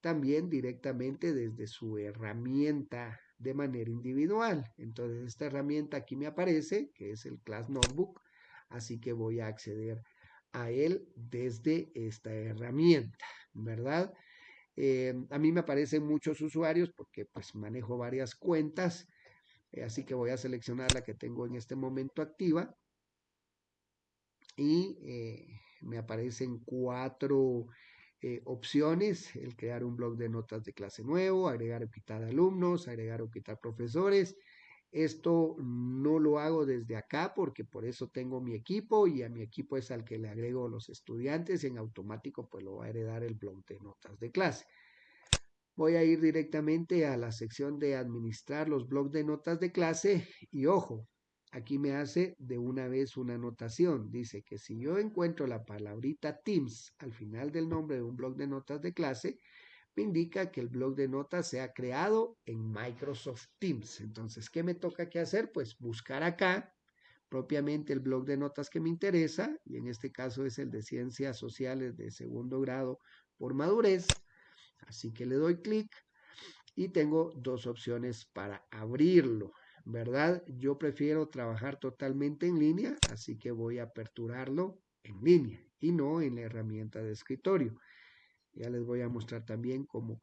también directamente desde su herramienta de manera individual. Entonces, esta herramienta aquí me aparece, que es el Class Notebook, así que voy a acceder a él desde esta herramienta, ¿verdad? Eh, a mí me aparecen muchos usuarios porque pues manejo varias cuentas, así que voy a seleccionar la que tengo en este momento activa y eh, me aparecen cuatro eh, opciones, el crear un blog de notas de clase nuevo, agregar o quitar alumnos, agregar o quitar profesores. Esto no lo hago desde acá porque por eso tengo mi equipo y a mi equipo es al que le agrego los estudiantes y en automático pues lo va a heredar el blog de notas de clase. Voy a ir directamente a la sección de administrar los blogs de notas de clase y ojo, aquí me hace de una vez una anotación. Dice que si yo encuentro la palabrita Teams al final del nombre de un blog de notas de clase, me indica que el blog de notas se ha creado en Microsoft Teams. Entonces, ¿qué me toca que hacer? Pues buscar acá propiamente el blog de notas que me interesa, y en este caso es el de Ciencias Sociales de segundo grado por madurez. Así que le doy clic y tengo dos opciones para abrirlo. ¿verdad? Yo prefiero trabajar totalmente en línea, así que voy a aperturarlo en línea y no en la herramienta de escritorio. Ya les voy a mostrar también cómo,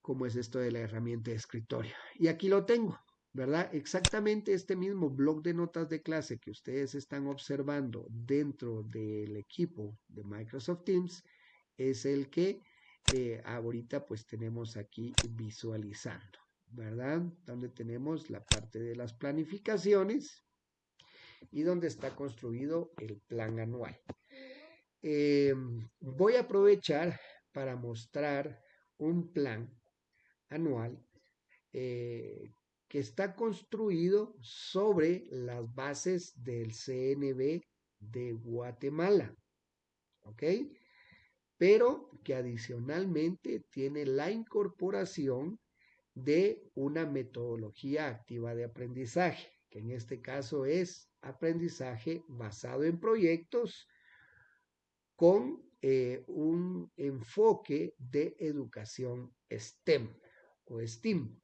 cómo es esto de la herramienta de escritorio. Y aquí lo tengo, ¿verdad? Exactamente este mismo blog de notas de clase que ustedes están observando dentro del equipo de Microsoft Teams es el que ahorita pues tenemos aquí visualizando, ¿verdad? Donde tenemos la parte de las planificaciones y donde está construido el plan anual. Eh, voy a aprovechar para mostrar un plan anual eh, que está construido sobre las bases del CNB de Guatemala. ¿Ok? Pero que adicionalmente tiene la incorporación de una metodología activa de aprendizaje, que en este caso es aprendizaje basado en proyectos con eh, un enfoque de educación STEM o STEAM.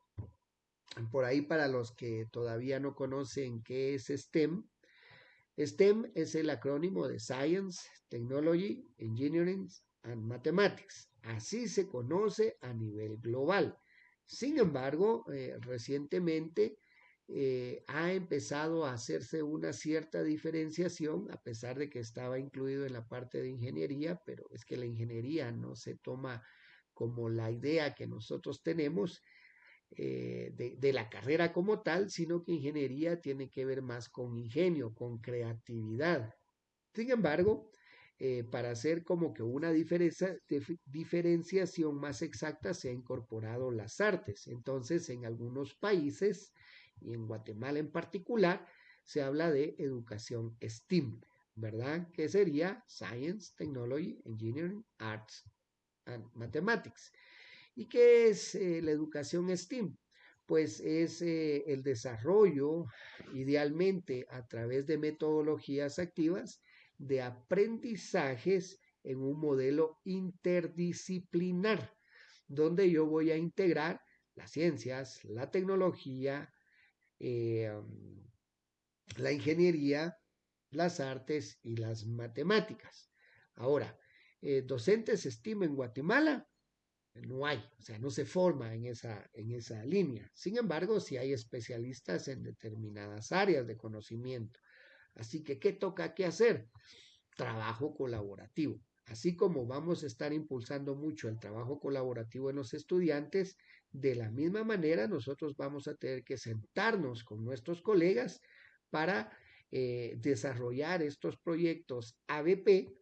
Por ahí para los que todavía no conocen qué es STEM, STEM es el acrónimo de Science, Technology, Engineering and Mathematics. Así se conoce a nivel global. Sin embargo, eh, recientemente eh, ha empezado a hacerse una cierta diferenciación, a pesar de que estaba incluido en la parte de ingeniería, pero es que la ingeniería no se toma como la idea que nosotros tenemos eh, de, la carrera como tal, sino que ingeniería tiene que ver más con ingenio, con creatividad. Sin embargo, eh, para hacer como que una diferenciación más exacta se ha incorporado las artes. Entonces, en algunos países, y en Guatemala en particular, se habla de educación STEAM, ¿verdad? Que sería Science, Technology, Engineering, Arts and Mathematics. ¿Y qué es eh, la educación STEAM? Pues es eh, el desarrollo, idealmente a través de metodologías activas, de aprendizajes en un modelo interdisciplinar, donde yo voy a integrar las ciencias, la tecnología, eh, la ingeniería, las artes y las matemáticas. Ahora, docentes STEAM en Guatemala, no hay, o sea, no se forma en esa, en esa línea. Sin embargo, sí hay especialistas en determinadas áreas de conocimiento. Así que, ¿qué toca que hacer? Trabajo colaborativo. Así como vamos a estar impulsando mucho el trabajo colaborativo en los estudiantes, de la misma manera nosotros vamos a tener que sentarnos con nuestros colegas para eh, desarrollar estos proyectos ABP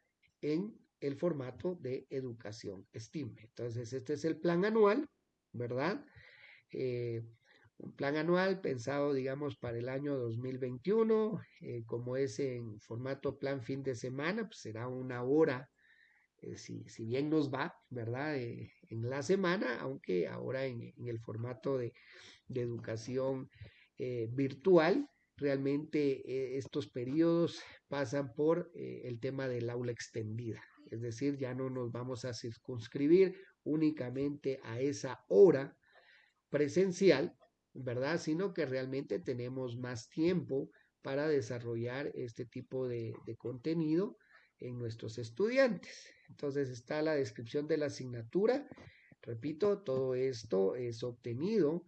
en el formato de educación STEAM. Entonces, este es el plan anual, ¿verdad? Eh, un plan anual pensado, digamos, para el año 2021, eh, como es en formato plan fin de semana, pues será una hora, eh, si, bien nos va, ¿verdad? en la semana, aunque ahora en, el formato de, de educación virtual, realmente estos periodos pasan por el tema del aula extendida, es decir, ya no nos vamos a circunscribir únicamente a esa hora presencial, ¿verdad? Sino que realmente tenemos más tiempo para desarrollar este tipo de, contenido en nuestros estudiantes. Entonces está la descripción de la asignatura. Repito, todo esto es obtenido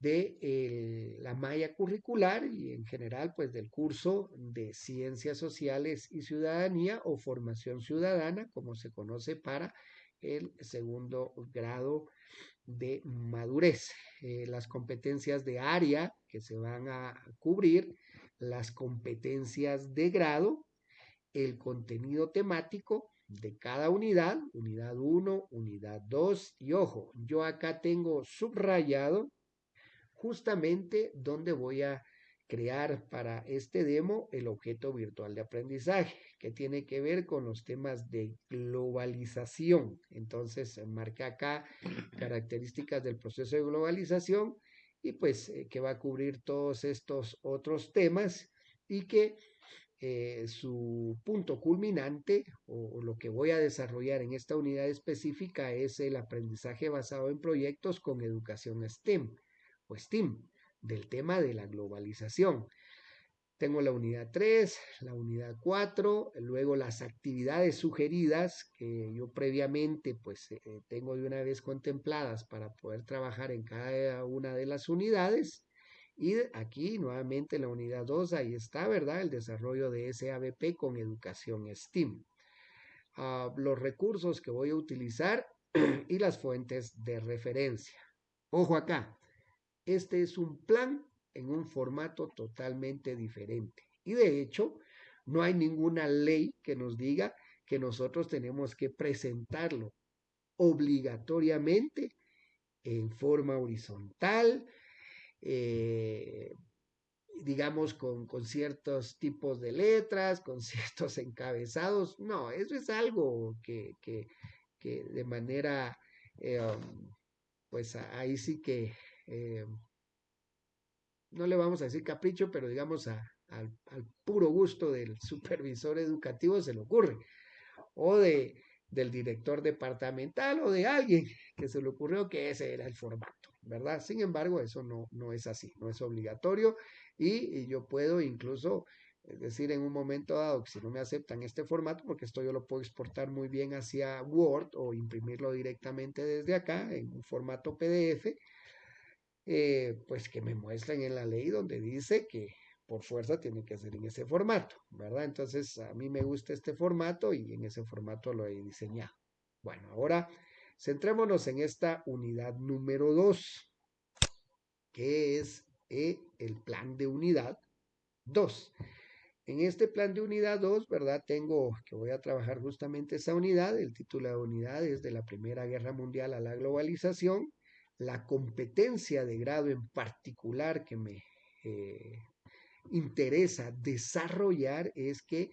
de la malla curricular y en general pues del curso de ciencias sociales y ciudadanía o formación ciudadana como se conoce para el segundo grado de madurez. Eh, las competencias de área que se van a cubrir, las competencias de grado, el contenido temático de cada unidad, unidad 1, unidad 2 y ojo, yo acá tengo subrayado justamente donde voy a crear para este demo el objeto virtual de aprendizaje, que tiene que ver con los temas de globalización. Entonces, marca acá características del proceso de globalización y pues eh, que va a cubrir todos estos otros temas y que eh, su punto culminante o, lo que voy a desarrollar en esta unidad específica es el aprendizaje basado en proyectos con educación STEM o STEAM, del tema de la globalización. Tengo la unidad 3, la unidad 4, luego las actividades sugeridas que yo previamente pues eh, tengo de una vez contempladas para poder trabajar en cada una de las unidades. Y aquí nuevamente la unidad 2, ahí está, ¿verdad? El desarrollo de SABP con educación STEAM. Ah, los recursos que voy a utilizar y las fuentes de referencia. Ojo acá, este es un plan en un formato totalmente diferente. Y de hecho, no hay ninguna ley que nos diga que nosotros tenemos que presentarlo obligatoriamente en forma horizontal, eh, digamos, con, ciertos tipos de letras, con ciertos encabezados. No, eso es algo que, de manera, eh, um, pues ahí sí que eh, no le vamos a decir capricho, pero digamos al, puro gusto del supervisor educativo se le ocurre, o de, del director departamental o de alguien que se le ocurrió que ese era el formato, ¿verdad? Sin embargo, eso no, no es así, no es obligatorio y, yo puedo incluso decir en un momento dado que si no me aceptan este formato, porque esto yo lo puedo exportar muy bien hacia Word o imprimirlo directamente desde acá en un formato PDF, eh, pues que me muestren en la ley donde dice que por fuerza tiene que ser en ese formato, ¿verdad? Entonces a mí me gusta este formato y en ese formato lo he diseñado. Bueno, ahora centrémonos en esta unidad número 2, que es eh, el plan de unidad 2. En este plan de unidad 2, ¿verdad? Tengo que voy a trabajar justamente esa unidad. El título de unidad es de la Primera Guerra Mundial a la globalización la competencia de grado en particular que me eh, interesa desarrollar es que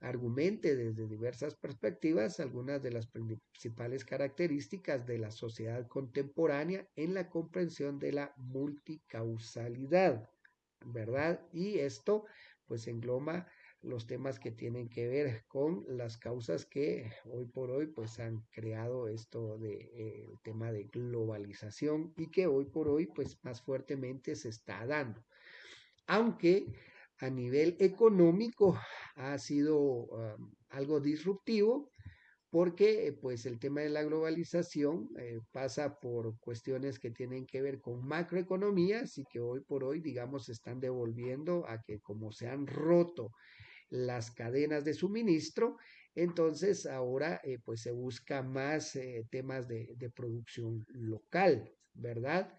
argumente desde diversas perspectivas algunas de las principales características de la sociedad contemporánea en la comprensión de la multicausalidad, ¿verdad? Y esto pues engloba los temas que tienen que ver con las causas que hoy por hoy pues han creado esto de eh, el tema de globalización y que hoy por hoy pues más fuertemente se está dando. Aunque a nivel económico ha sido algo disruptivo porque pues el tema de la globalización eh, pasa por cuestiones que tienen que ver con macroeconomías y que hoy por hoy digamos están devolviendo a que como se han roto las cadenas de suministro. Entonces ahora eh, pues se busca más eh, temas de, producción local, ¿verdad?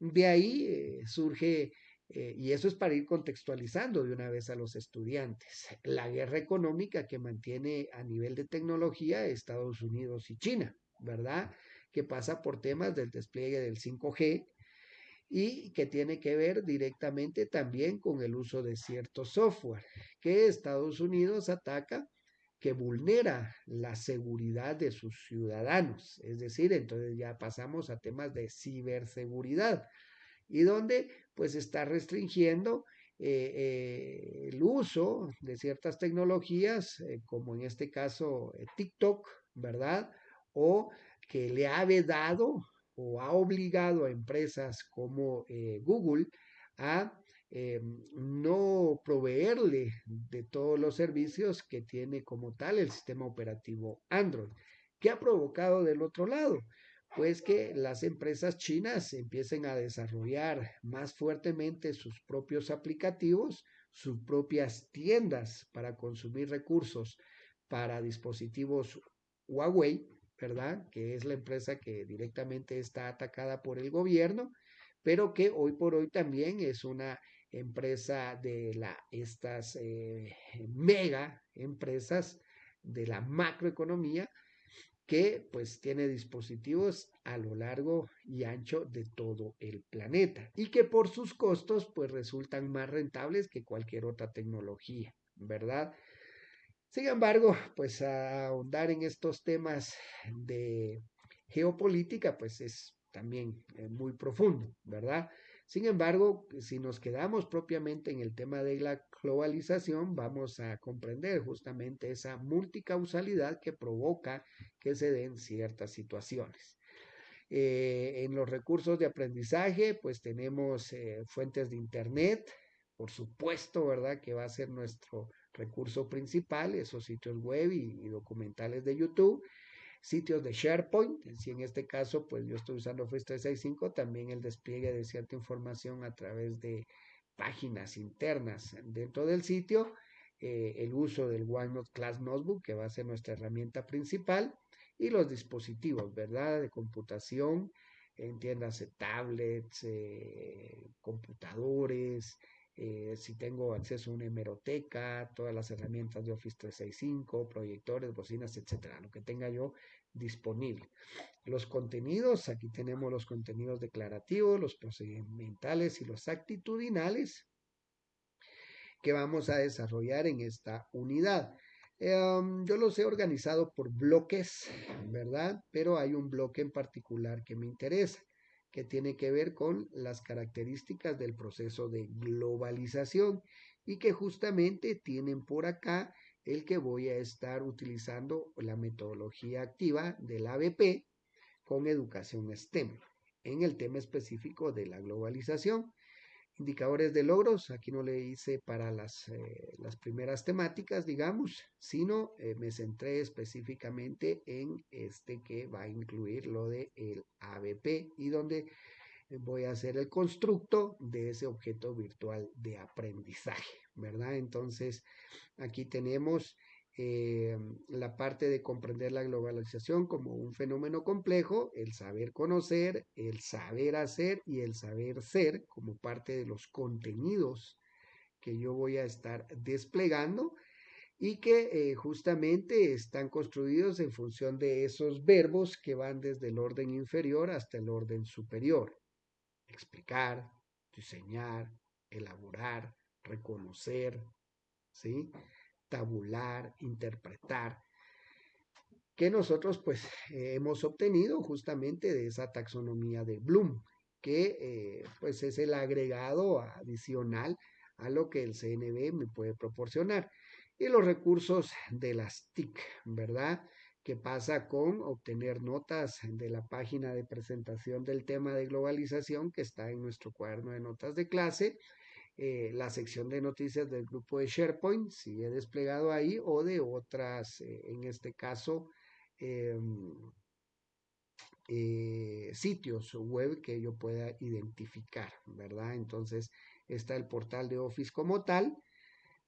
De ahí eh, surge, y eso es para ir contextualizando de una vez a los estudiantes, la guerra económica que mantiene a nivel de tecnología Estados Unidos y China, ¿verdad? Que pasa por temas del despliegue del 5G, y que tiene que ver directamente también con el uso de cierto software que Estados Unidos ataca que vulnera la seguridad de sus ciudadanos. Es decir, entonces ya pasamos a temas de ciberseguridad y donde pues está restringiendo eh, eh, el uso de ciertas tecnologías, eh, como en este caso TikTok, ¿verdad? O que le ha vedado o ha obligado a empresas como eh, Google a eh, no proveerle de todos los servicios que tiene como tal el sistema operativo Android. ¿Qué ha provocado del otro lado? Pues que las empresas chinas empiecen a desarrollar más fuertemente sus propios aplicativos, sus propias tiendas para consumir recursos para dispositivos Huawei ¿verdad? Que es la empresa que directamente está atacada por el gobierno, pero que hoy por hoy también es una empresa de la, estas eh, mega empresas de la macroeconomía que pues tiene dispositivos a lo largo y ancho de todo el planeta y que por sus costos pues resultan más rentables que cualquier otra tecnología, ¿verdad? Sin embargo, pues ahondar en estos temas de geopolítica, pues es también eh, muy profundo, ¿verdad? Sin embargo, si nos quedamos propiamente en el tema de la globalización, vamos a comprender justamente esa multicausalidad que provoca que se den ciertas situaciones. Eh, en los recursos de aprendizaje, pues tenemos eh, fuentes de Internet, por supuesto, ¿verdad? Que va a ser nuestro recurso principal, esos sitios web y, documentales de YouTube sitios de SharePoint, si en este caso pues yo estoy usando Office 365, también el despliegue de cierta información a través de páginas internas dentro del sitio, eh, el uso del OneNote Class Notebook, que va a ser nuestra herramienta principal, y los dispositivos, ¿verdad? De computación, entiéndase tablets, eh, computadores, eh, si tengo acceso a una hemeroteca, todas las herramientas de Office 365, proyectores, bocinas, etcétera, lo que tenga yo disponible. Los contenidos, aquí tenemos los contenidos declarativos, los procedimentales y los actitudinales que vamos a desarrollar en esta unidad. Em, yo los he organizado por bloques, ¿verdad? Pero hay un bloque en particular que me interesa que tiene que ver con las características del proceso de globalización y que justamente tienen por acá el que voy a estar utilizando la metodología activa del ABP con educación STEM en el tema específico de la globalización. Indicadores de logros, aquí no le hice para las, eh, las primeras temáticas, digamos, sino eh, me centré específicamente en este que va a incluir lo de el ABP y donde voy a hacer el constructo de ese objeto virtual de aprendizaje, ¿verdad? Entonces, aquí tenemos eh, la parte de comprender la globalización como un fenómeno complejo, el saber conocer, el saber hacer y el saber ser como parte de los contenidos que yo voy a estar desplegando y que eh, justamente están construidos en función de esos verbos que van desde el orden inferior hasta el orden superior. Explicar, diseñar, elaborar, reconocer, ¿sí? Tabular, interpretar, que nosotros pues hemos obtenido justamente de esa taxonomía de Bloom, que eh, pues es el agregado adicional a lo que el CNB me puede proporcionar. Y los recursos de las TIC, ¿verdad? ¿Qué pasa con obtener notas de la página de presentación del tema de globalización que está en nuestro cuaderno de notas de clase eh, la sección de noticias del grupo de SharePoint, si he desplegado ahí, o de otras, eh, en este caso, em, eh, sitios web que yo pueda identificar, ¿verdad? Entonces, está el portal de Office como tal,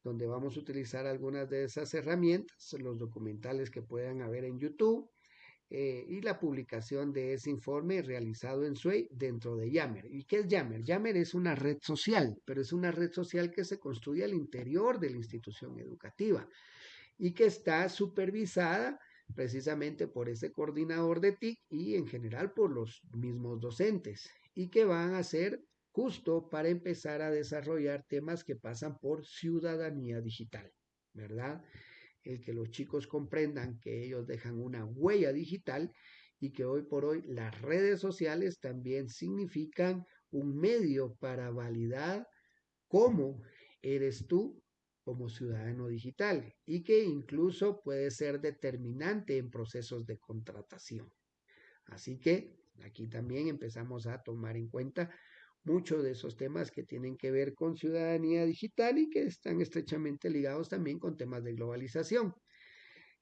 donde vamos a utilizar algunas de esas herramientas, los documentales que puedan haber en YouTube, eh, y la publicación de ese informe realizado en SUEI dentro de Yammer. ¿Y qué es Yammer? Yammer es una red social, pero es una red social que se construye al interior de la institución educativa y que está supervisada precisamente por ese coordinador de TIC y en general por los mismos docentes y que van a ser justo para empezar a desarrollar temas que pasan por ciudadanía digital, ¿verdad? El que los chicos comprendan que ellos dejan una huella digital y que hoy por hoy las redes sociales también significan un medio para validar cómo eres tú como ciudadano digital y que incluso puede ser determinante en procesos de contratación. Así que aquí también empezamos a tomar en cuenta muchos de esos temas que tienen que ver con ciudadanía digital y que están estrechamente ligados también con temas de globalización.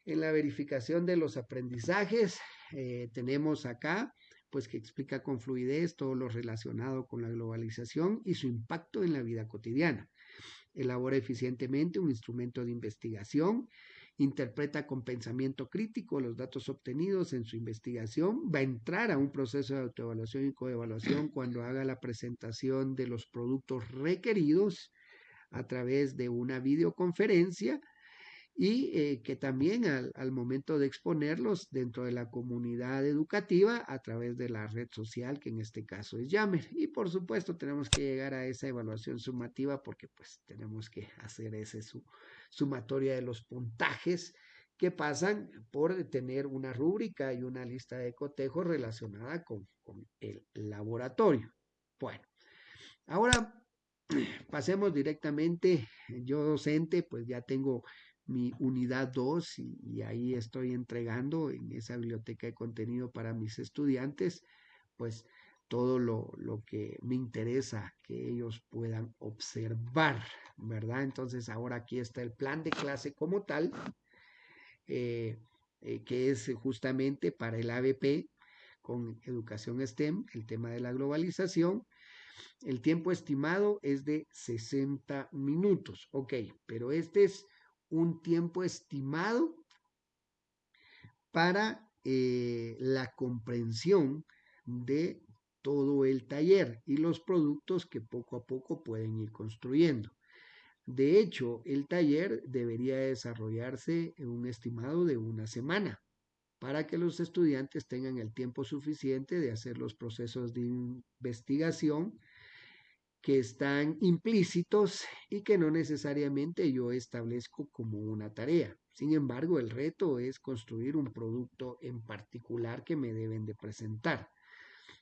En la verificación de los aprendizajes eh, tenemos acá pues que explica con fluidez todo lo relacionado con la globalización y su impacto en la vida cotidiana. Elabora eficientemente un instrumento de investigación interpreta con pensamiento crítico los datos obtenidos en su investigación, va a entrar a un proceso de autoevaluación y coevaluación cuando haga la presentación de los productos requeridos a través de una videoconferencia y eh, que también al, al, momento de exponerlos dentro de la comunidad educativa a través de la red social, que en este caso es Yammer. Y por supuesto tenemos que llegar a esa evaluación sumativa porque pues tenemos que hacer ese su, sumatoria de los puntajes que pasan por tener una rúbrica y una lista de cotejos relacionada con, con el laboratorio. Bueno, ahora pasemos directamente, yo docente, pues ya tengo mi unidad 2 y, ahí estoy entregando en esa biblioteca de contenido para mis estudiantes pues todo lo, lo, que me interesa que ellos puedan observar, ¿verdad? Entonces ahora aquí está el plan de clase como tal, eh, eh, que es justamente para el ABP con educación STEM, el tema de la globalización. El tiempo estimado es de 60 minutos, ok, pero este es un tiempo estimado para eh, la comprensión de todo el taller y los productos que poco a poco pueden ir construyendo. De hecho, el taller debería desarrollarse en un estimado de una semana para que los estudiantes tengan el tiempo suficiente de hacer los procesos de investigación que están implícitos y que no necesariamente yo establezco como una tarea. Sin embargo, el reto es construir un producto en particular que me deben de presentar.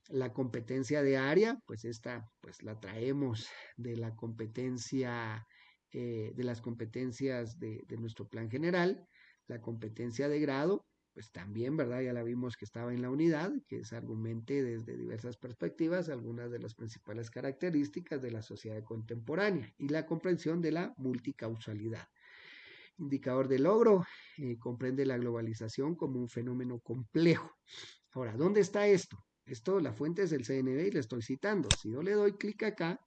La competencia de área, pues esta, pues la traemos de la competencia, eh, de las competencias de, de nuestro plan general. La competencia de grado, pues también, ¿verdad? Ya la vimos que estaba en la unidad, que es argumente desde diversas perspectivas algunas de las principales características de la sociedad contemporánea y la comprensión de la multicausalidad. Indicador de logro eh, comprende la globalización como un fenómeno complejo. Ahora, ¿dónde está esto? Esto, la fuente es el CNB y le estoy citando. Si yo le doy clic acá,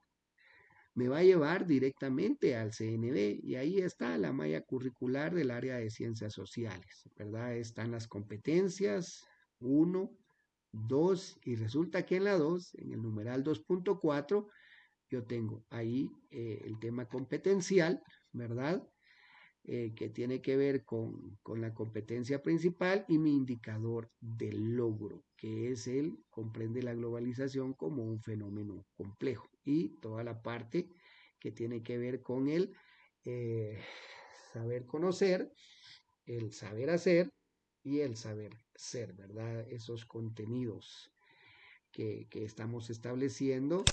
me va a llevar directamente al CNB y ahí está la malla curricular del área de ciencias sociales, ¿verdad? Están las competencias 1, 2 y resulta que en la 2, en el numeral 2.4, yo tengo ahí eh, el tema competencial, ¿verdad? Eh, que tiene que ver con, con, la competencia principal y mi indicador de logro, que es el, comprende la globalización como un fenómeno complejo y toda la parte que tiene que ver con el eh, saber conocer, el saber hacer y el saber ser, ¿verdad? Esos contenidos que, que estamos estableciendo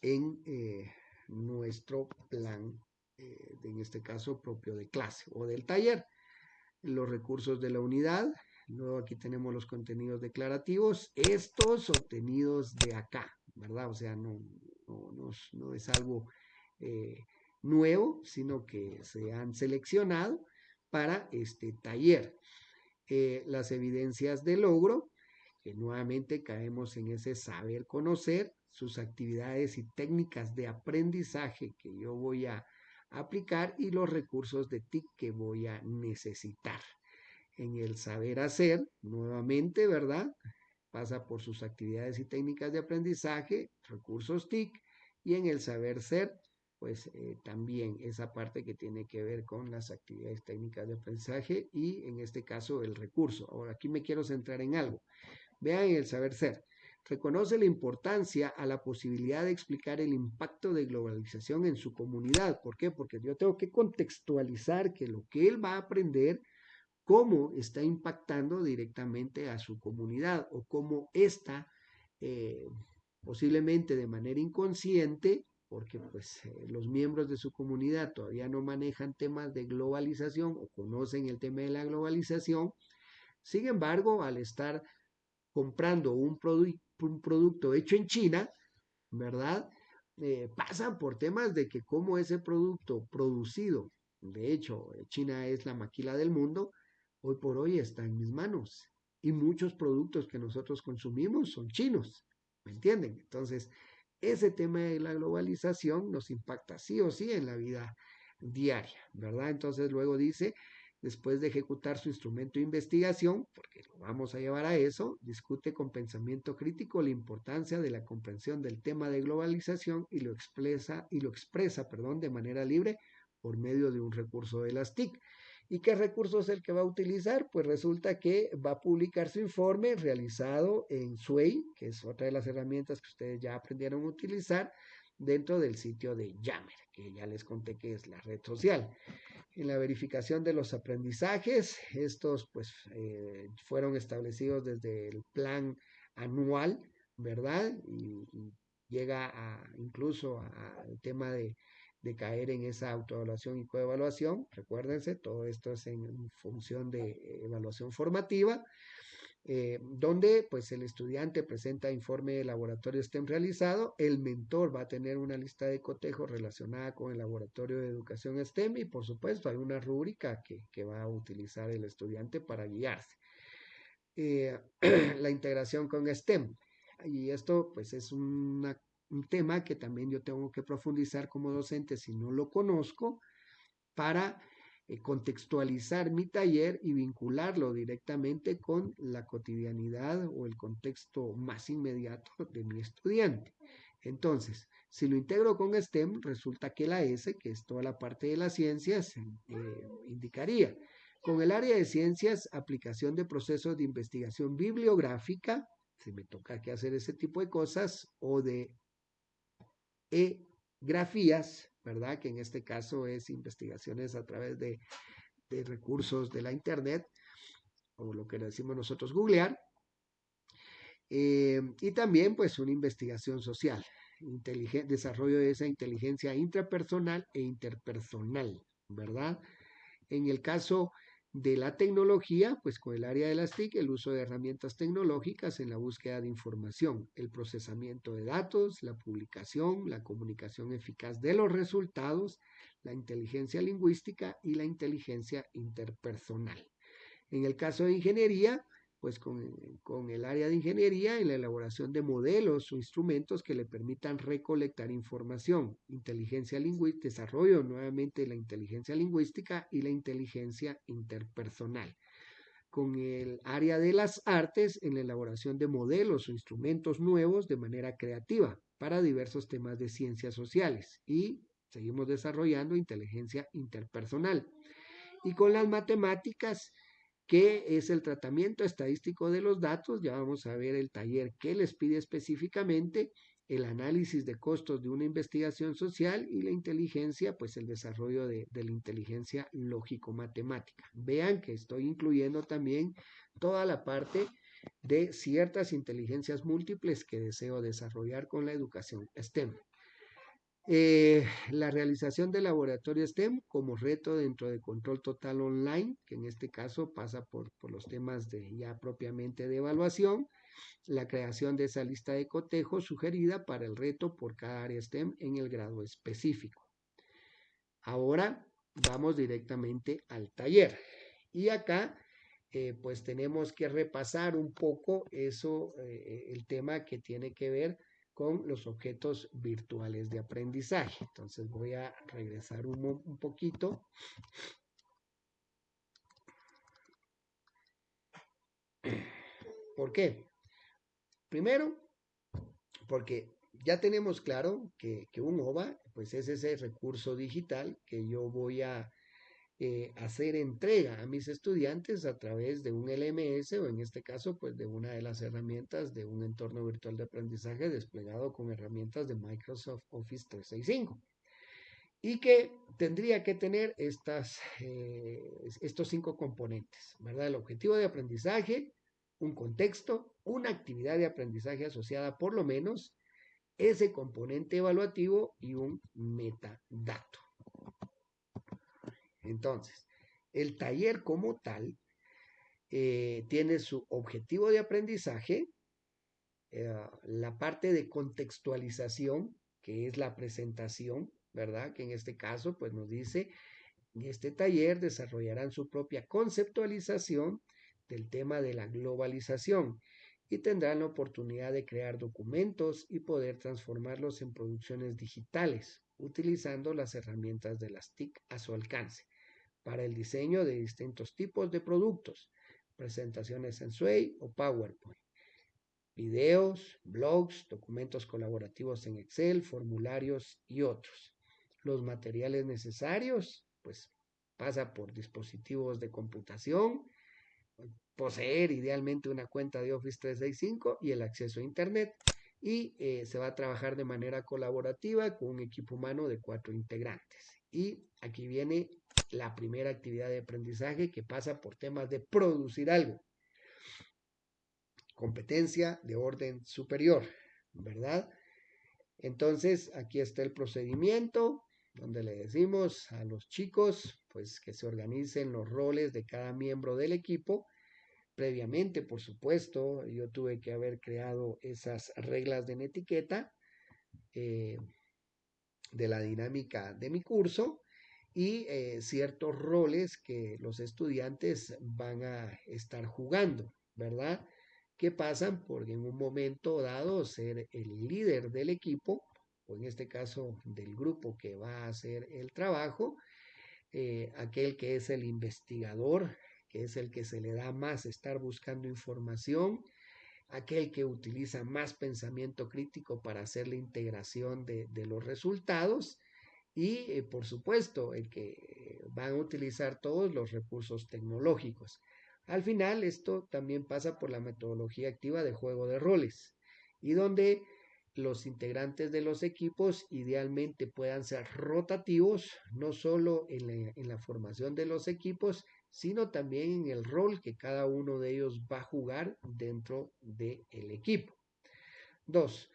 en eh, nuestro plan eh, en este caso propio de clase o del taller. Los recursos de la unidad, luego aquí tenemos los contenidos declarativos, estos obtenidos de acá, ¿verdad? O sea, no, no, es algo eh, nuevo, sino que se han seleccionado para este taller. Eh, las evidencias de logro, que nuevamente caemos en ese saber conocer, sus actividades y técnicas de aprendizaje que yo voy a aplicar y los recursos de TIC que voy a necesitar. En el saber hacer, nuevamente, ¿verdad? Pasa por sus actividades y técnicas de aprendizaje, recursos TIC, y en el saber ser, pues eh, también esa parte que tiene que ver con las actividades técnicas de aprendizaje y en este caso el recurso. Ahora aquí me quiero centrar en algo. Vean el saber ser reconoce la importancia a la posibilidad de explicar el impacto de globalización en su comunidad. ¿Por qué? Porque yo tengo que contextualizar que lo que él va a aprender, cómo está impactando directamente a su comunidad o cómo está eh, posiblemente de manera inconsciente, porque pues eh, los miembros de su comunidad todavía no manejan temas de globalización o conocen el tema de la globalización. Sin embargo, al estar comprando un, producto hecho en China, ¿verdad? Eh, pasan por temas de que como ese producto producido, de hecho, China es la maquila del mundo, hoy por hoy está en mis manos. Y muchos productos que nosotros consumimos son chinos, ¿me entienden? Entonces, ese tema de la globalización nos impacta sí o sí en la vida diaria, ¿verdad? Entonces luego dice, después de ejecutar su instrumento de investigación, porque lo vamos a llevar a eso, discute con pensamiento crítico la importancia de la comprensión del tema de globalización y lo expresa, y lo expresa perdón, de manera libre por medio de un recurso de las TIC. ¿Y qué recurso es el que va a utilizar? Pues resulta que va a publicar su informe realizado en SWAY, que es otra de las herramientas que ustedes ya aprendieron a utilizar dentro del sitio de Yammer, que ya les conté que es la red social en la verificación de los aprendizajes. Estos pues eh, fueron establecidos desde el plan anual, ¿verdad? Y, llega incluso al tema de, de, caer en esa autoevaluación y coevaluación. Recuérdense, todo esto es en función de evaluación formativa. Eh, donde pues el estudiante presenta informe de laboratorio STEM realizado, el mentor va a tener una lista de cotejos relacionada con el laboratorio de educación STEM y por supuesto hay una rúbrica que, que va a utilizar el estudiante para guiarse. Eh, la integración con STEM. Y esto pues es un tema que también yo tengo que profundizar como docente si no lo conozco para eh, contextualizar mi taller y vincularlo directamente con la cotidianidad o el contexto más inmediato de mi estudiante. Entonces, si lo integro con STEM, resulta que la S, que es toda la parte de las ciencias, eh, indicaría con el área de ciencias, aplicación de procesos de investigación bibliográfica, si me toca que hacer ese tipo de cosas, o de e-grafías, ¿verdad? Que en este caso es investigaciones a través de, recursos de la Internet, o lo que decimos nosotros googlear. Eh, y también pues una investigación social, desarrollo de esa inteligencia intrapersonal e interpersonal, ¿verdad? En el caso de la tecnología, pues con el área de las TIC, el uso de herramientas tecnológicas en la búsqueda de información, el procesamiento de datos, la publicación, la comunicación eficaz de los resultados, la inteligencia lingüística y la inteligencia interpersonal. En el caso de ingeniería, pues con, el área de ingeniería en la elaboración de modelos o instrumentos que le permitan recolectar información, inteligencia lingüística, desarrollo nuevamente la inteligencia lingüística y la inteligencia interpersonal. Con el área de las artes en la elaboración de modelos o instrumentos nuevos de manera creativa para diversos temas de ciencias sociales y seguimos desarrollando inteligencia interpersonal. Y con las matemáticas, ¿Qué es el tratamiento estadístico de los datos? Ya vamos a ver el taller que les pide específicamente, el análisis de costos de una investigación social y la inteligencia, pues el desarrollo de, de la inteligencia lógico-matemática. Vean que estoy incluyendo también toda la parte de ciertas inteligencias múltiples que deseo desarrollar con la educación STEM. Eh, la realización del laboratorio STEM como reto dentro de control total online, que en este caso pasa por, los temas de ya propiamente de evaluación, la creación de esa lista de cotejos sugerida para el reto por cada área STEM en el grado específico. Ahora vamos directamente al taller. Y acá eh, pues tenemos que repasar un poco eso, eh, el tema que tiene que ver con los objetos virtuales de aprendizaje. Entonces voy a regresar un, poquito. ¿Por qué? Primero, porque ya tenemos claro que, un OVA, pues es ese recurso digital que yo voy a eh, hacer entrega a mis estudiantes a través de un LMS o en este caso pues de una de las herramientas de un entorno virtual de aprendizaje desplegado con herramientas de Microsoft Office 365 y que tendría que tener estas, eh, estos cinco componentes, ¿verdad? El objetivo de aprendizaje, un contexto, una actividad de aprendizaje asociada por lo menos, ese componente evaluativo y un metadato. Entonces, el taller como tal eh, tiene su objetivo de aprendizaje, eh, la parte de contextualización, que es la presentación, ¿verdad? Que en este caso, pues nos dice, en este taller desarrollarán su propia conceptualización del tema de la globalización y tendrán la oportunidad de crear documentos y poder transformarlos en producciones digitales, utilizando las herramientas de las TIC a su alcance para el diseño de distintos tipos de productos, presentaciones en Sway o PowerPoint, videos, blogs, documentos colaborativos en Excel, formularios y otros. Los materiales necesarios, pues pasa por dispositivos de computación, poseer idealmente una cuenta de Office 365 y el acceso a Internet. Y eh, se va a trabajar de manera colaborativa con un equipo humano de cuatro integrantes. Y aquí viene la primera actividad de aprendizaje que pasa por temas de producir algo. Competencia de orden superior, ¿verdad? Entonces, aquí está el procedimiento donde le decimos a los chicos, pues que se organicen los roles de cada miembro del equipo previamente, por supuesto, yo tuve que haber creado esas reglas de etiqueta eh, de la dinámica de mi curso y eh, ciertos roles que los estudiantes van a estar jugando, ¿verdad? Que pasan por en un momento dado ser el líder del equipo, o en este caso del grupo que va a hacer el trabajo, eh, aquel que es el investigador, que es el que se le da más estar buscando información, aquel que utiliza más pensamiento crítico para hacer la integración de, los resultados y, eh, por supuesto, el que van a utilizar todos los recursos tecnológicos. Al final, esto también pasa por la metodología activa de juego de roles y donde los integrantes de los equipos idealmente puedan ser rotativos, no solo en la, formación de los equipos, sino también en el rol que cada uno de ellos va a jugar dentro del equipo. Dos,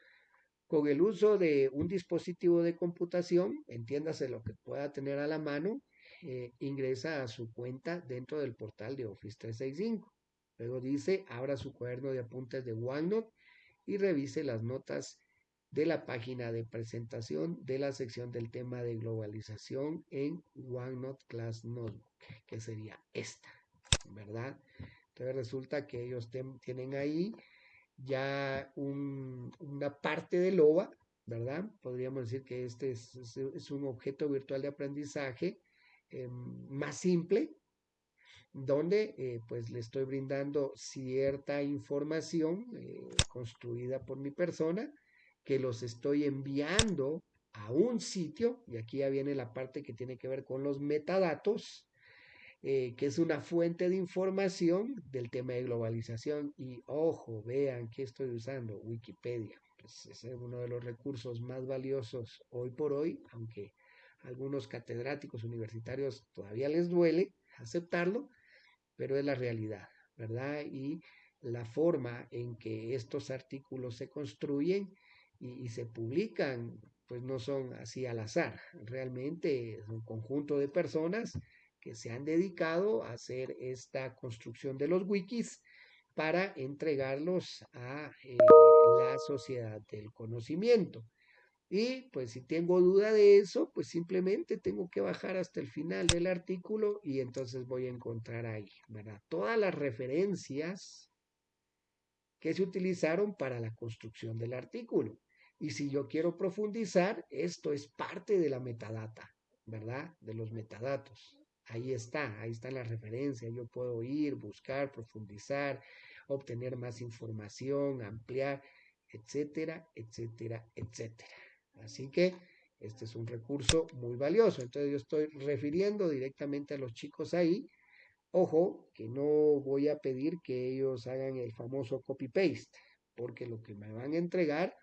con el uso de un dispositivo de computación, entiéndase lo que pueda tener a la mano, eh, ingresa a su cuenta dentro del portal de Office 365. Luego dice, abra su cuaderno de apuntes de OneNote y revise las notas de la página de presentación de la sección del tema de globalización en OneNote Class Notebook, que sería esta, ¿verdad? Entonces resulta que ellos tienen ahí ya una parte de LOA, ¿verdad? Podríamos decir que este es, un objeto virtual de aprendizaje eh, más simple, donde eh, pues le estoy brindando cierta información eh, construida por mi persona que los estoy enviando a un sitio, y aquí ya viene la parte que tiene que ver con los metadatos, eh, que es una fuente de información del tema de globalización. Y ojo, vean que estoy usando Wikipedia. Es uno de los recursos más valiosos hoy por hoy, aunque a algunos catedráticos universitarios todavía les duele aceptarlo, pero es la realidad, ¿verdad? Y la forma en que estos artículos se construyen y, se publican, pues no son así al azar, realmente es un conjunto de personas que se han dedicado a hacer esta construcción de los wikis para entregarlos a eh, la sociedad del conocimiento. Y pues si tengo duda de eso, pues simplemente tengo que bajar hasta el final del artículo y entonces voy a encontrar ahí, ¿verdad? Todas las referencias que se utilizaron para la construcción del artículo. Y si yo quiero profundizar, esto es parte de la metadata, ¿verdad? De los metadatos. Ahí está, ahí está la referencia. Yo puedo ir, buscar, profundizar, obtener más información, ampliar, etcétera, etcétera, etcétera. Así que este es un recurso muy valioso. Entonces yo estoy refiriendo directamente a los chicos ahí. Ojo, que no voy a pedir que ellos hagan el famoso copy-paste, porque lo que me van a entregar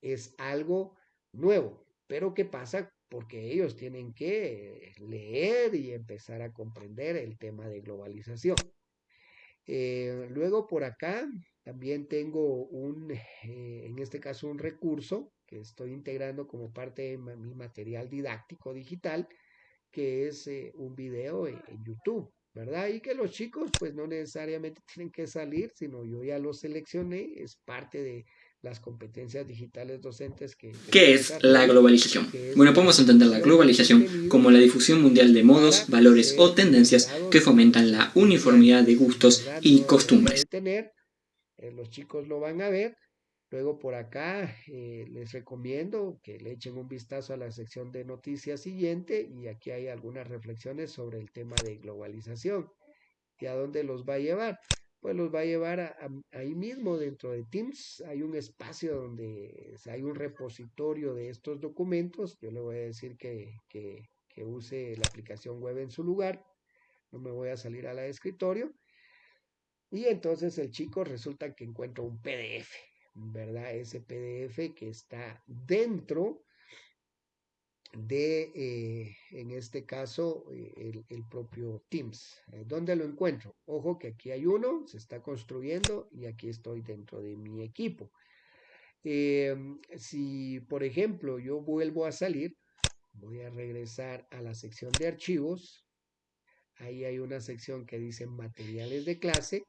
es algo nuevo. Pero ¿qué pasa? Porque ellos tienen que leer y empezar a comprender el tema de globalización. Eh, luego por acá también tengo un, eh, en este caso, un recurso que estoy integrando como parte de mi material didáctico digital, que es eh, un video en, YouTube, ¿verdad? Y que los chicos pues no necesariamente tienen que salir, sino yo ya lo seleccioné, es parte de, las competencias digitales docentes que... ¿Qué es la globalización? Bueno, podemos entender la globalización como la difusión mundial de modos, valores o tendencias que fomentan la uniformidad de gustos y costumbres. Eh, los chicos lo van a ver. Luego por acá eh, les recomiendo que le echen un vistazo a la sección de noticias siguiente y aquí hay algunas reflexiones sobre el tema de globalización y a dónde los va a llevar pues los va a llevar ahí mismo dentro de Teams. Hay un espacio donde hay un repositorio de estos documentos. Yo le voy a decir que, que, que use la aplicación web en su lugar. No me voy a salir a la escritorio. Y entonces el chico resulta que encuentra un PDF, ¿verdad? Ese PDF que está dentro de, eh, en este caso, eh, el, propio Teams. Eh, ¿Dónde lo encuentro? Ojo que aquí hay uno, se está construyendo y aquí estoy dentro de mi equipo. Em, si, por ejemplo, yo vuelvo a salir, voy a regresar a la sección de archivos. Ahí hay una sección que dice materiales de clase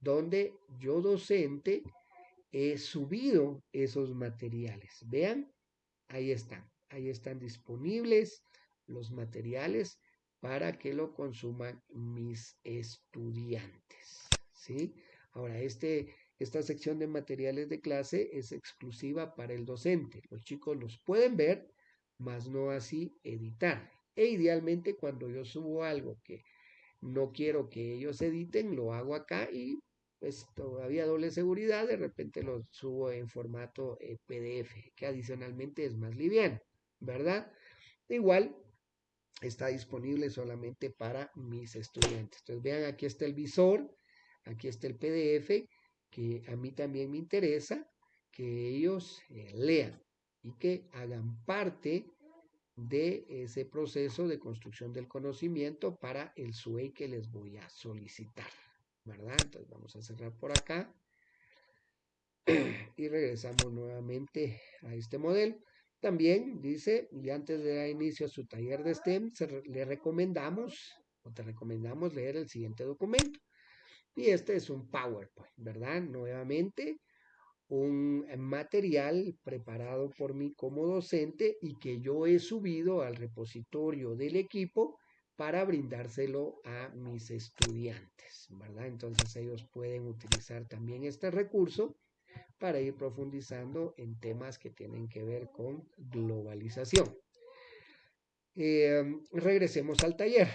donde yo docente he subido esos materiales. Vean, ahí están, ahí están disponibles los materiales para que lo consuman mis estudiantes. ¿sí? Ahora, este, esta sección de materiales de clase es exclusiva para el docente. Los chicos los pueden ver, mas no así editar. E idealmente cuando yo subo algo que no quiero que ellos editen, lo hago acá y pues todavía doble seguridad, de repente lo subo en formato eh, PDF, que adicionalmente es más liviano, ¿verdad? Igual está disponible solamente para mis estudiantes. Entonces vean, aquí está el visor, aquí está el PDF, que a mí también me interesa que ellos eh, lean y que hagan parte de ese proceso de construcción del conocimiento para el SUE que les voy a solicitar, ¿verdad? Entonces vamos a cerrar por acá y regresamos nuevamente a este modelo. También dice, y antes de dar inicio a su taller de STEM, le recomendamos o te recomendamos leer el siguiente documento. Y este es un PowerPoint, ¿verdad? Nuevamente, un material preparado por mí como docente y que yo he subido al repositorio del equipo para brindárselo a mis estudiantes, ¿verdad? Entonces ellos pueden utilizar también este recurso para ir profundizando en temas que tienen que ver con globalización. Eh, regresemos al taller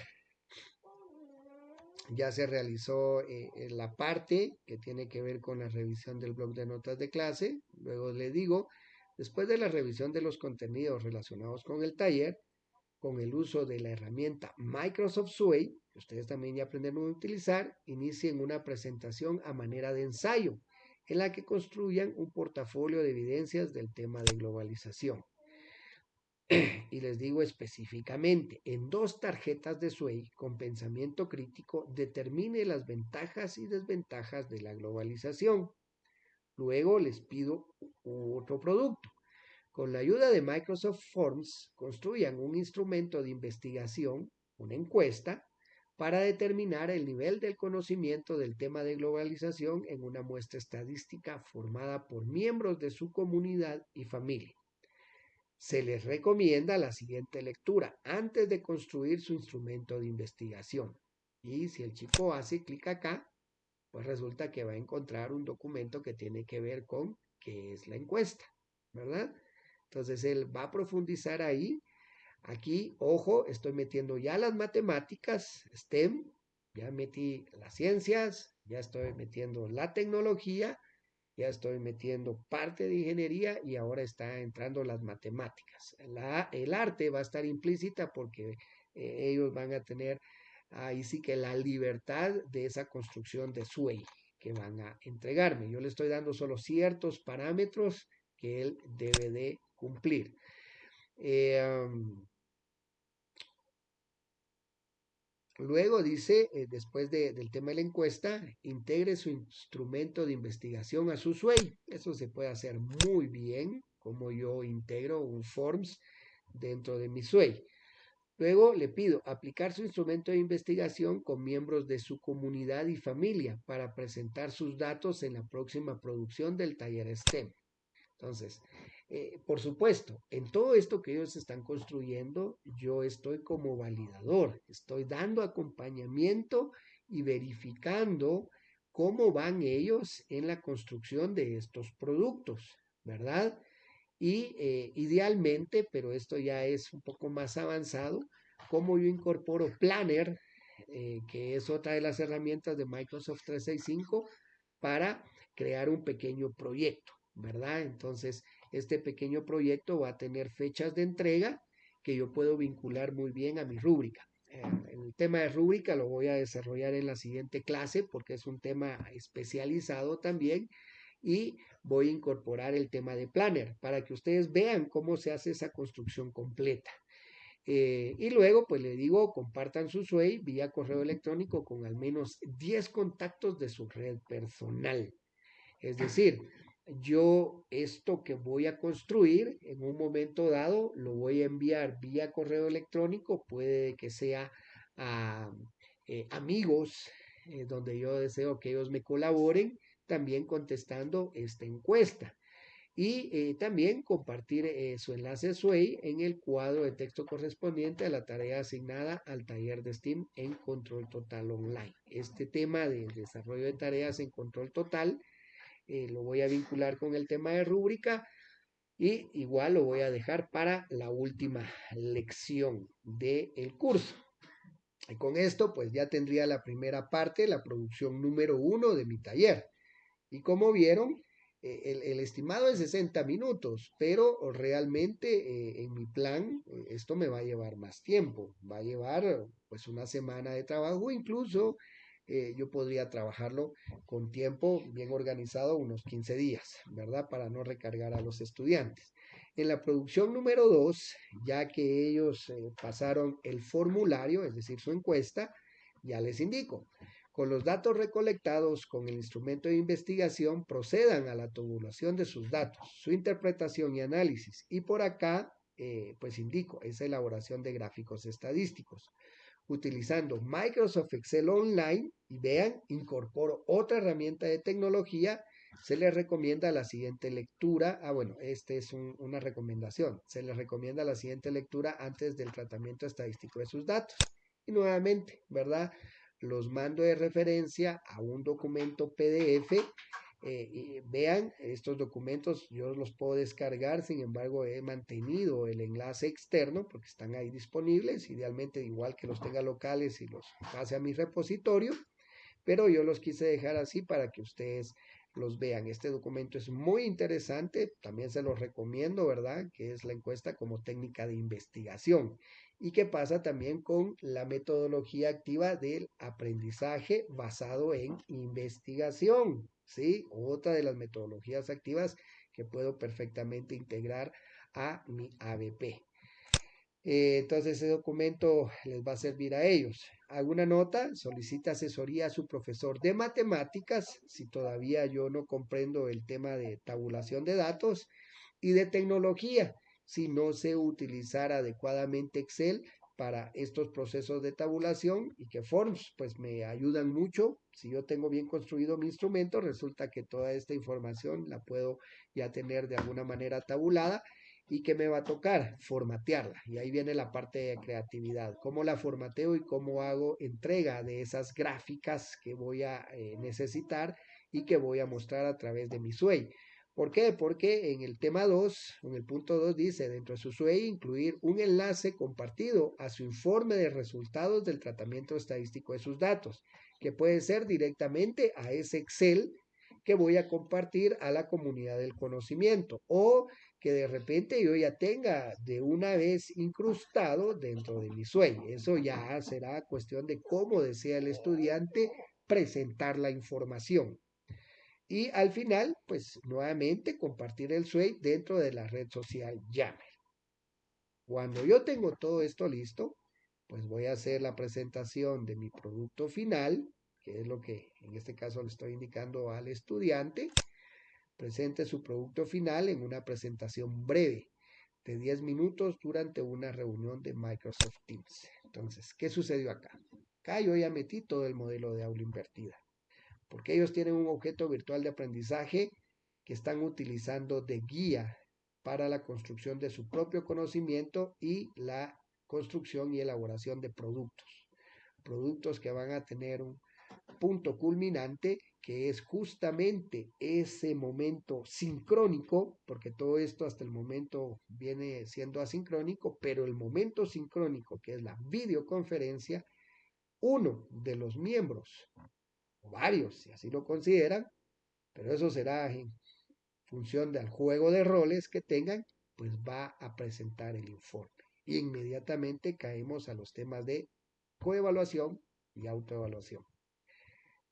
ya se realizó eh, la parte que tiene que ver con la revisión del blog de notas de clase. Luego le digo, después de la revisión de los contenidos relacionados con el taller, con el uso de la herramienta Microsoft Sway, que ustedes también ya aprendieron a utilizar, inicien una presentación a manera de ensayo, en la que construyan un portafolio de evidencias del tema de globalización. y les digo específicamente, en dos tarjetas de Sway con pensamiento crítico determine las ventajas y desventajas de la globalización. Luego les pido otro producto. Con la ayuda de Microsoft Forms, construyan un instrumento de investigación, una encuesta, para determinar el nivel del conocimiento del tema de globalización en una muestra estadística formada por miembros de su comunidad y familia se les recomienda la siguiente lectura antes de construir su instrumento de investigación. Y si el chico hace clic acá, pues resulta que va a encontrar un documento que tiene que ver con qué es la encuesta, ¿verdad? Entonces él va a profundizar ahí. Aquí, ojo, estoy metiendo ya las matemáticas, STEM, ya metí las ciencias, ya estoy metiendo la tecnología ya estoy metiendo parte de ingeniería y ahora está entrando las matemáticas. el arte va a estar implícita porque eh, ellos van a tener ahí sí que la libertad de esa construcción de SUEI que van a entregarme. Yo le estoy dando solo ciertos parámetros que él debe de cumplir. Eh, Luego dice, eh, después del tema de la encuesta, integre su instrumento de investigación a su SUEI. Eso se puede hacer muy bien, como yo integro un Forms dentro de mi SUEI. Luego le pido aplicar su instrumento de investigación con miembros de su comunidad y familia para presentar sus datos en la próxima producción del taller STEM. Entonces, eh, por supuesto, en todo esto que ellos están construyendo, yo estoy como validador, estoy dando acompañamiento y verificando cómo van ellos en la construcción de estos productos, ¿verdad? Y eh, idealmente, pero esto ya es un poco más avanzado, cómo yo incorporo Planner, eh, que es otra de las herramientas de Microsoft 365, para crear un pequeño proyecto, ¿verdad? Entonces, este pequeño proyecto va a tener fechas de entrega que yo puedo vincular muy bien a mi rúbrica. Eh, el tema de rúbrica lo voy a desarrollar en la siguiente clase porque es un tema especializado también y voy a incorporar el tema de planner para que ustedes vean cómo se hace esa construcción completa. Eh, y luego, pues le digo, compartan su SUEI vía correo electrónico con al menos 10 contactos de su red personal. Es decir, yo esto que voy a construir en un momento dado lo voy a enviar vía correo electrónico, puede que sea a eh, amigos eh, donde yo deseo que ellos me colaboren también contestando esta encuesta. Y eh, también compartir su enlace SWAY en el cuadro de texto correspondiente a la tarea asignada al taller de STEAM en Control Total Online. Este tema de desarrollo de tareas en Control Total lo voy a vincular con el tema de rúbrica y igual lo voy a dejar para la última lección del curso. Y con esto, pues ya tendría la primera parte, la producción número uno de mi taller. Y como vieron, eh, el, estimado es 60 minutos, pero realmente eh, en mi plan eh, esto me va a llevar más tiempo, va a llevar pues una semana de trabajo, incluso yo podría trabajarlo con tiempo bien organizado, unos 15 días, ¿verdad? Para no recargar a los estudiantes. En la producción número 2, ya que ellos pasaron el formulario, es decir, su encuesta, ya les indico. Con los datos recolectados con el instrumento de investigación, procedan a la tabulación de sus datos, su interpretación y análisis. Y por acá, eh, pues indico, esa elaboración de gráficos estadísticos. Utilizando Microsoft Excel Online, y vean, incorporo otra herramienta de tecnología, se les recomienda la siguiente lectura. Ah, bueno, esta es una recomendación. Se les recomienda la siguiente lectura antes del tratamiento estadístico de sus datos. Y nuevamente, ¿verdad? los mando de referencia a un documento PDF. Eh, vean, estos documentos yo los puedo descargar, sin embargo he mantenido el enlace externo porque están ahí disponibles, idealmente igual que los tenga locales y los pase a mi repositorio, pero yo los quise dejar así para que ustedes los vean. Este documento es muy interesante, también se los recomiendo, ¿verdad? Que es la encuesta como técnica de investigación y qué pasa también con la metodología activa del aprendizaje basado en investigación, ¿sí? Otra de las metodologías activas que puedo perfectamente integrar a mi ABP. Eh, entonces ese documento les va a servir a ellos. ¿Alguna nota? Solicita asesoría a su profesor de matemáticas, si todavía yo no comprendo el tema de tabulación de datos, y de tecnología si no sé utilizar adecuadamente Excel para estos procesos de tabulación y que Forms pues me ayudan mucho. Si yo tengo bien construido mi instrumento, resulta que toda esta información la puedo ya tener de alguna manera tabulada y que me va a tocar formatearla. Y ahí viene la parte de creatividad, cómo la formateo y cómo hago entrega de esas gráficas que voy a eh, necesitar y que voy a mostrar a través de mi SUEI. ¿Por qué? Porque en el tema 2, en el punto 2 dice, dentro de su SUEI, incluir un enlace compartido a su informe de resultados del tratamiento estadístico de sus datos, que puede ser directamente a ese Excel que voy a compartir a la comunidad del conocimiento o que de repente yo ya tenga de una vez incrustado dentro de mi SUEI. Eso ya será cuestión de cómo desea el estudiante presentar la información. Y al final, pues nuevamente compartir el suite dentro de la red social Yammer. Cuando yo tengo todo esto listo, pues voy a hacer la presentación de mi producto final, que es lo que en este caso le estoy indicando al estudiante. Presente su producto final en una presentación breve de 10 minutos durante una reunión de Microsoft Teams. Entonces, ¿qué sucedió acá? Acá yo ya metí todo el modelo de aula invertida porque ellos tienen un objeto virtual de aprendizaje que están utilizando de guía para la construcción de su propio conocimiento y la construcción y elaboración de productos. Productos que van a tener un punto culminante que es justamente ese momento sincrónico, porque todo esto hasta el momento viene siendo asincrónico, pero el momento sincrónico, que es la videoconferencia, uno de los miembros varios, si así lo consideran, pero eso será en función del juego de roles que tengan, pues va a presentar el informe. Y inmediatamente caemos a los temas de coevaluación y autoevaluación.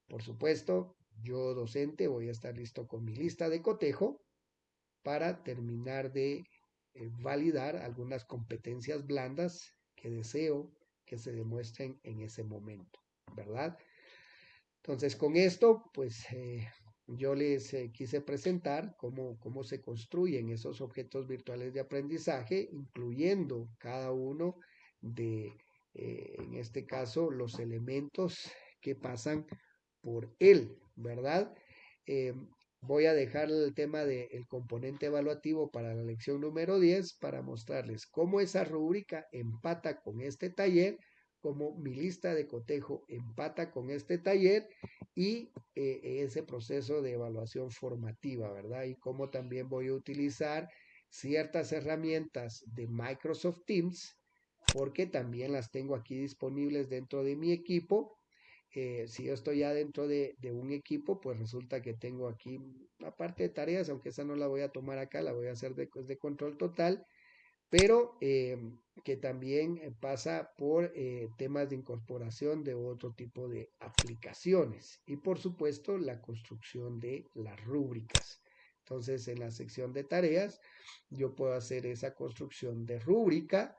Por supuesto, yo docente voy a estar listo con mi lista de cotejo para terminar de eh, validar algunas competencias blandas que deseo que se demuestren en ese momento, ¿verdad? Entonces, con esto, pues eh, yo les eh, quise presentar cómo, cómo se construyen esos objetos virtuales de aprendizaje, incluyendo cada uno de, eh, en este caso, los elementos que pasan por él, ¿verdad? Voy a dejar el tema del componente evaluativo para la lección número 10 para mostrarles cómo esa rúbrica empata con este taller, cómo mi lista de cotejo empata con este taller y eh, ese proceso de evaluación formativa, ¿verdad? Y cómo también voy a utilizar ciertas herramientas de Microsoft Teams porque también las tengo aquí disponibles dentro de mi equipo. Eh, si yo estoy ya dentro de, un equipo, pues resulta que tengo aquí una parte de tareas, aunque esa no la voy a tomar acá, la voy a hacer de control total, pero eh, que también eh, pasa por temas de incorporación de otro tipo de aplicaciones y por supuesto la construcción de las rúbricas. Entonces, en la sección de tareas, yo puedo hacer esa construcción de rúbrica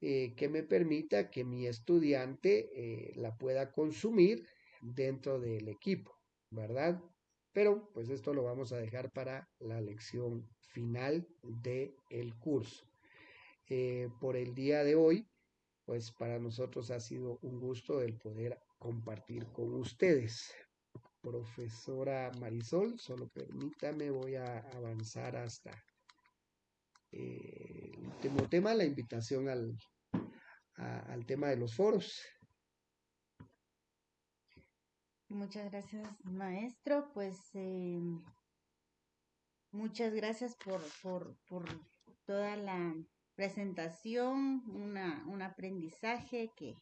eh, que me permita que mi estudiante eh, la pueda consumir dentro del equipo, ¿verdad? Pero pues esto lo vamos a dejar para la lección final del el curso. Eh, por el día de hoy, pues para nosotros ha sido un gusto el poder compartir con ustedes. Profesora Marisol, solo permítame, voy a avanzar hasta el último tema, la invitación al, al tema de los foros. Muchas gracias, maestro. Pues eh, muchas gracias por, por, por, toda la presentación, una, un aprendizaje que,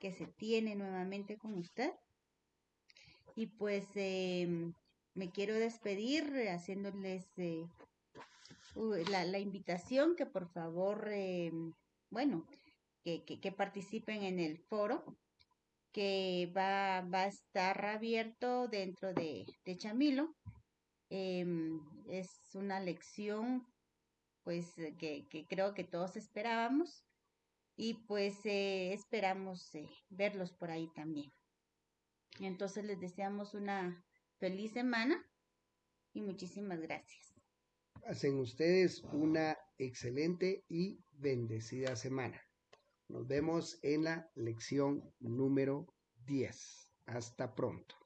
que se tiene nuevamente con usted. Y pues eh, me quiero despedir haciéndoles eh, la, la, invitación que por favor, bueno, que, participen en el foro que va, va, a estar abierto dentro de, de Chamilo. Em, es una lección pues que, creo que todos esperábamos y pues eh, esperamos eh, verlos por ahí también. Entonces les deseamos una feliz semana y muchísimas gracias. Hacen ustedes una excelente y bendecida semana. Nos vemos en la lección número 10. Hasta pronto.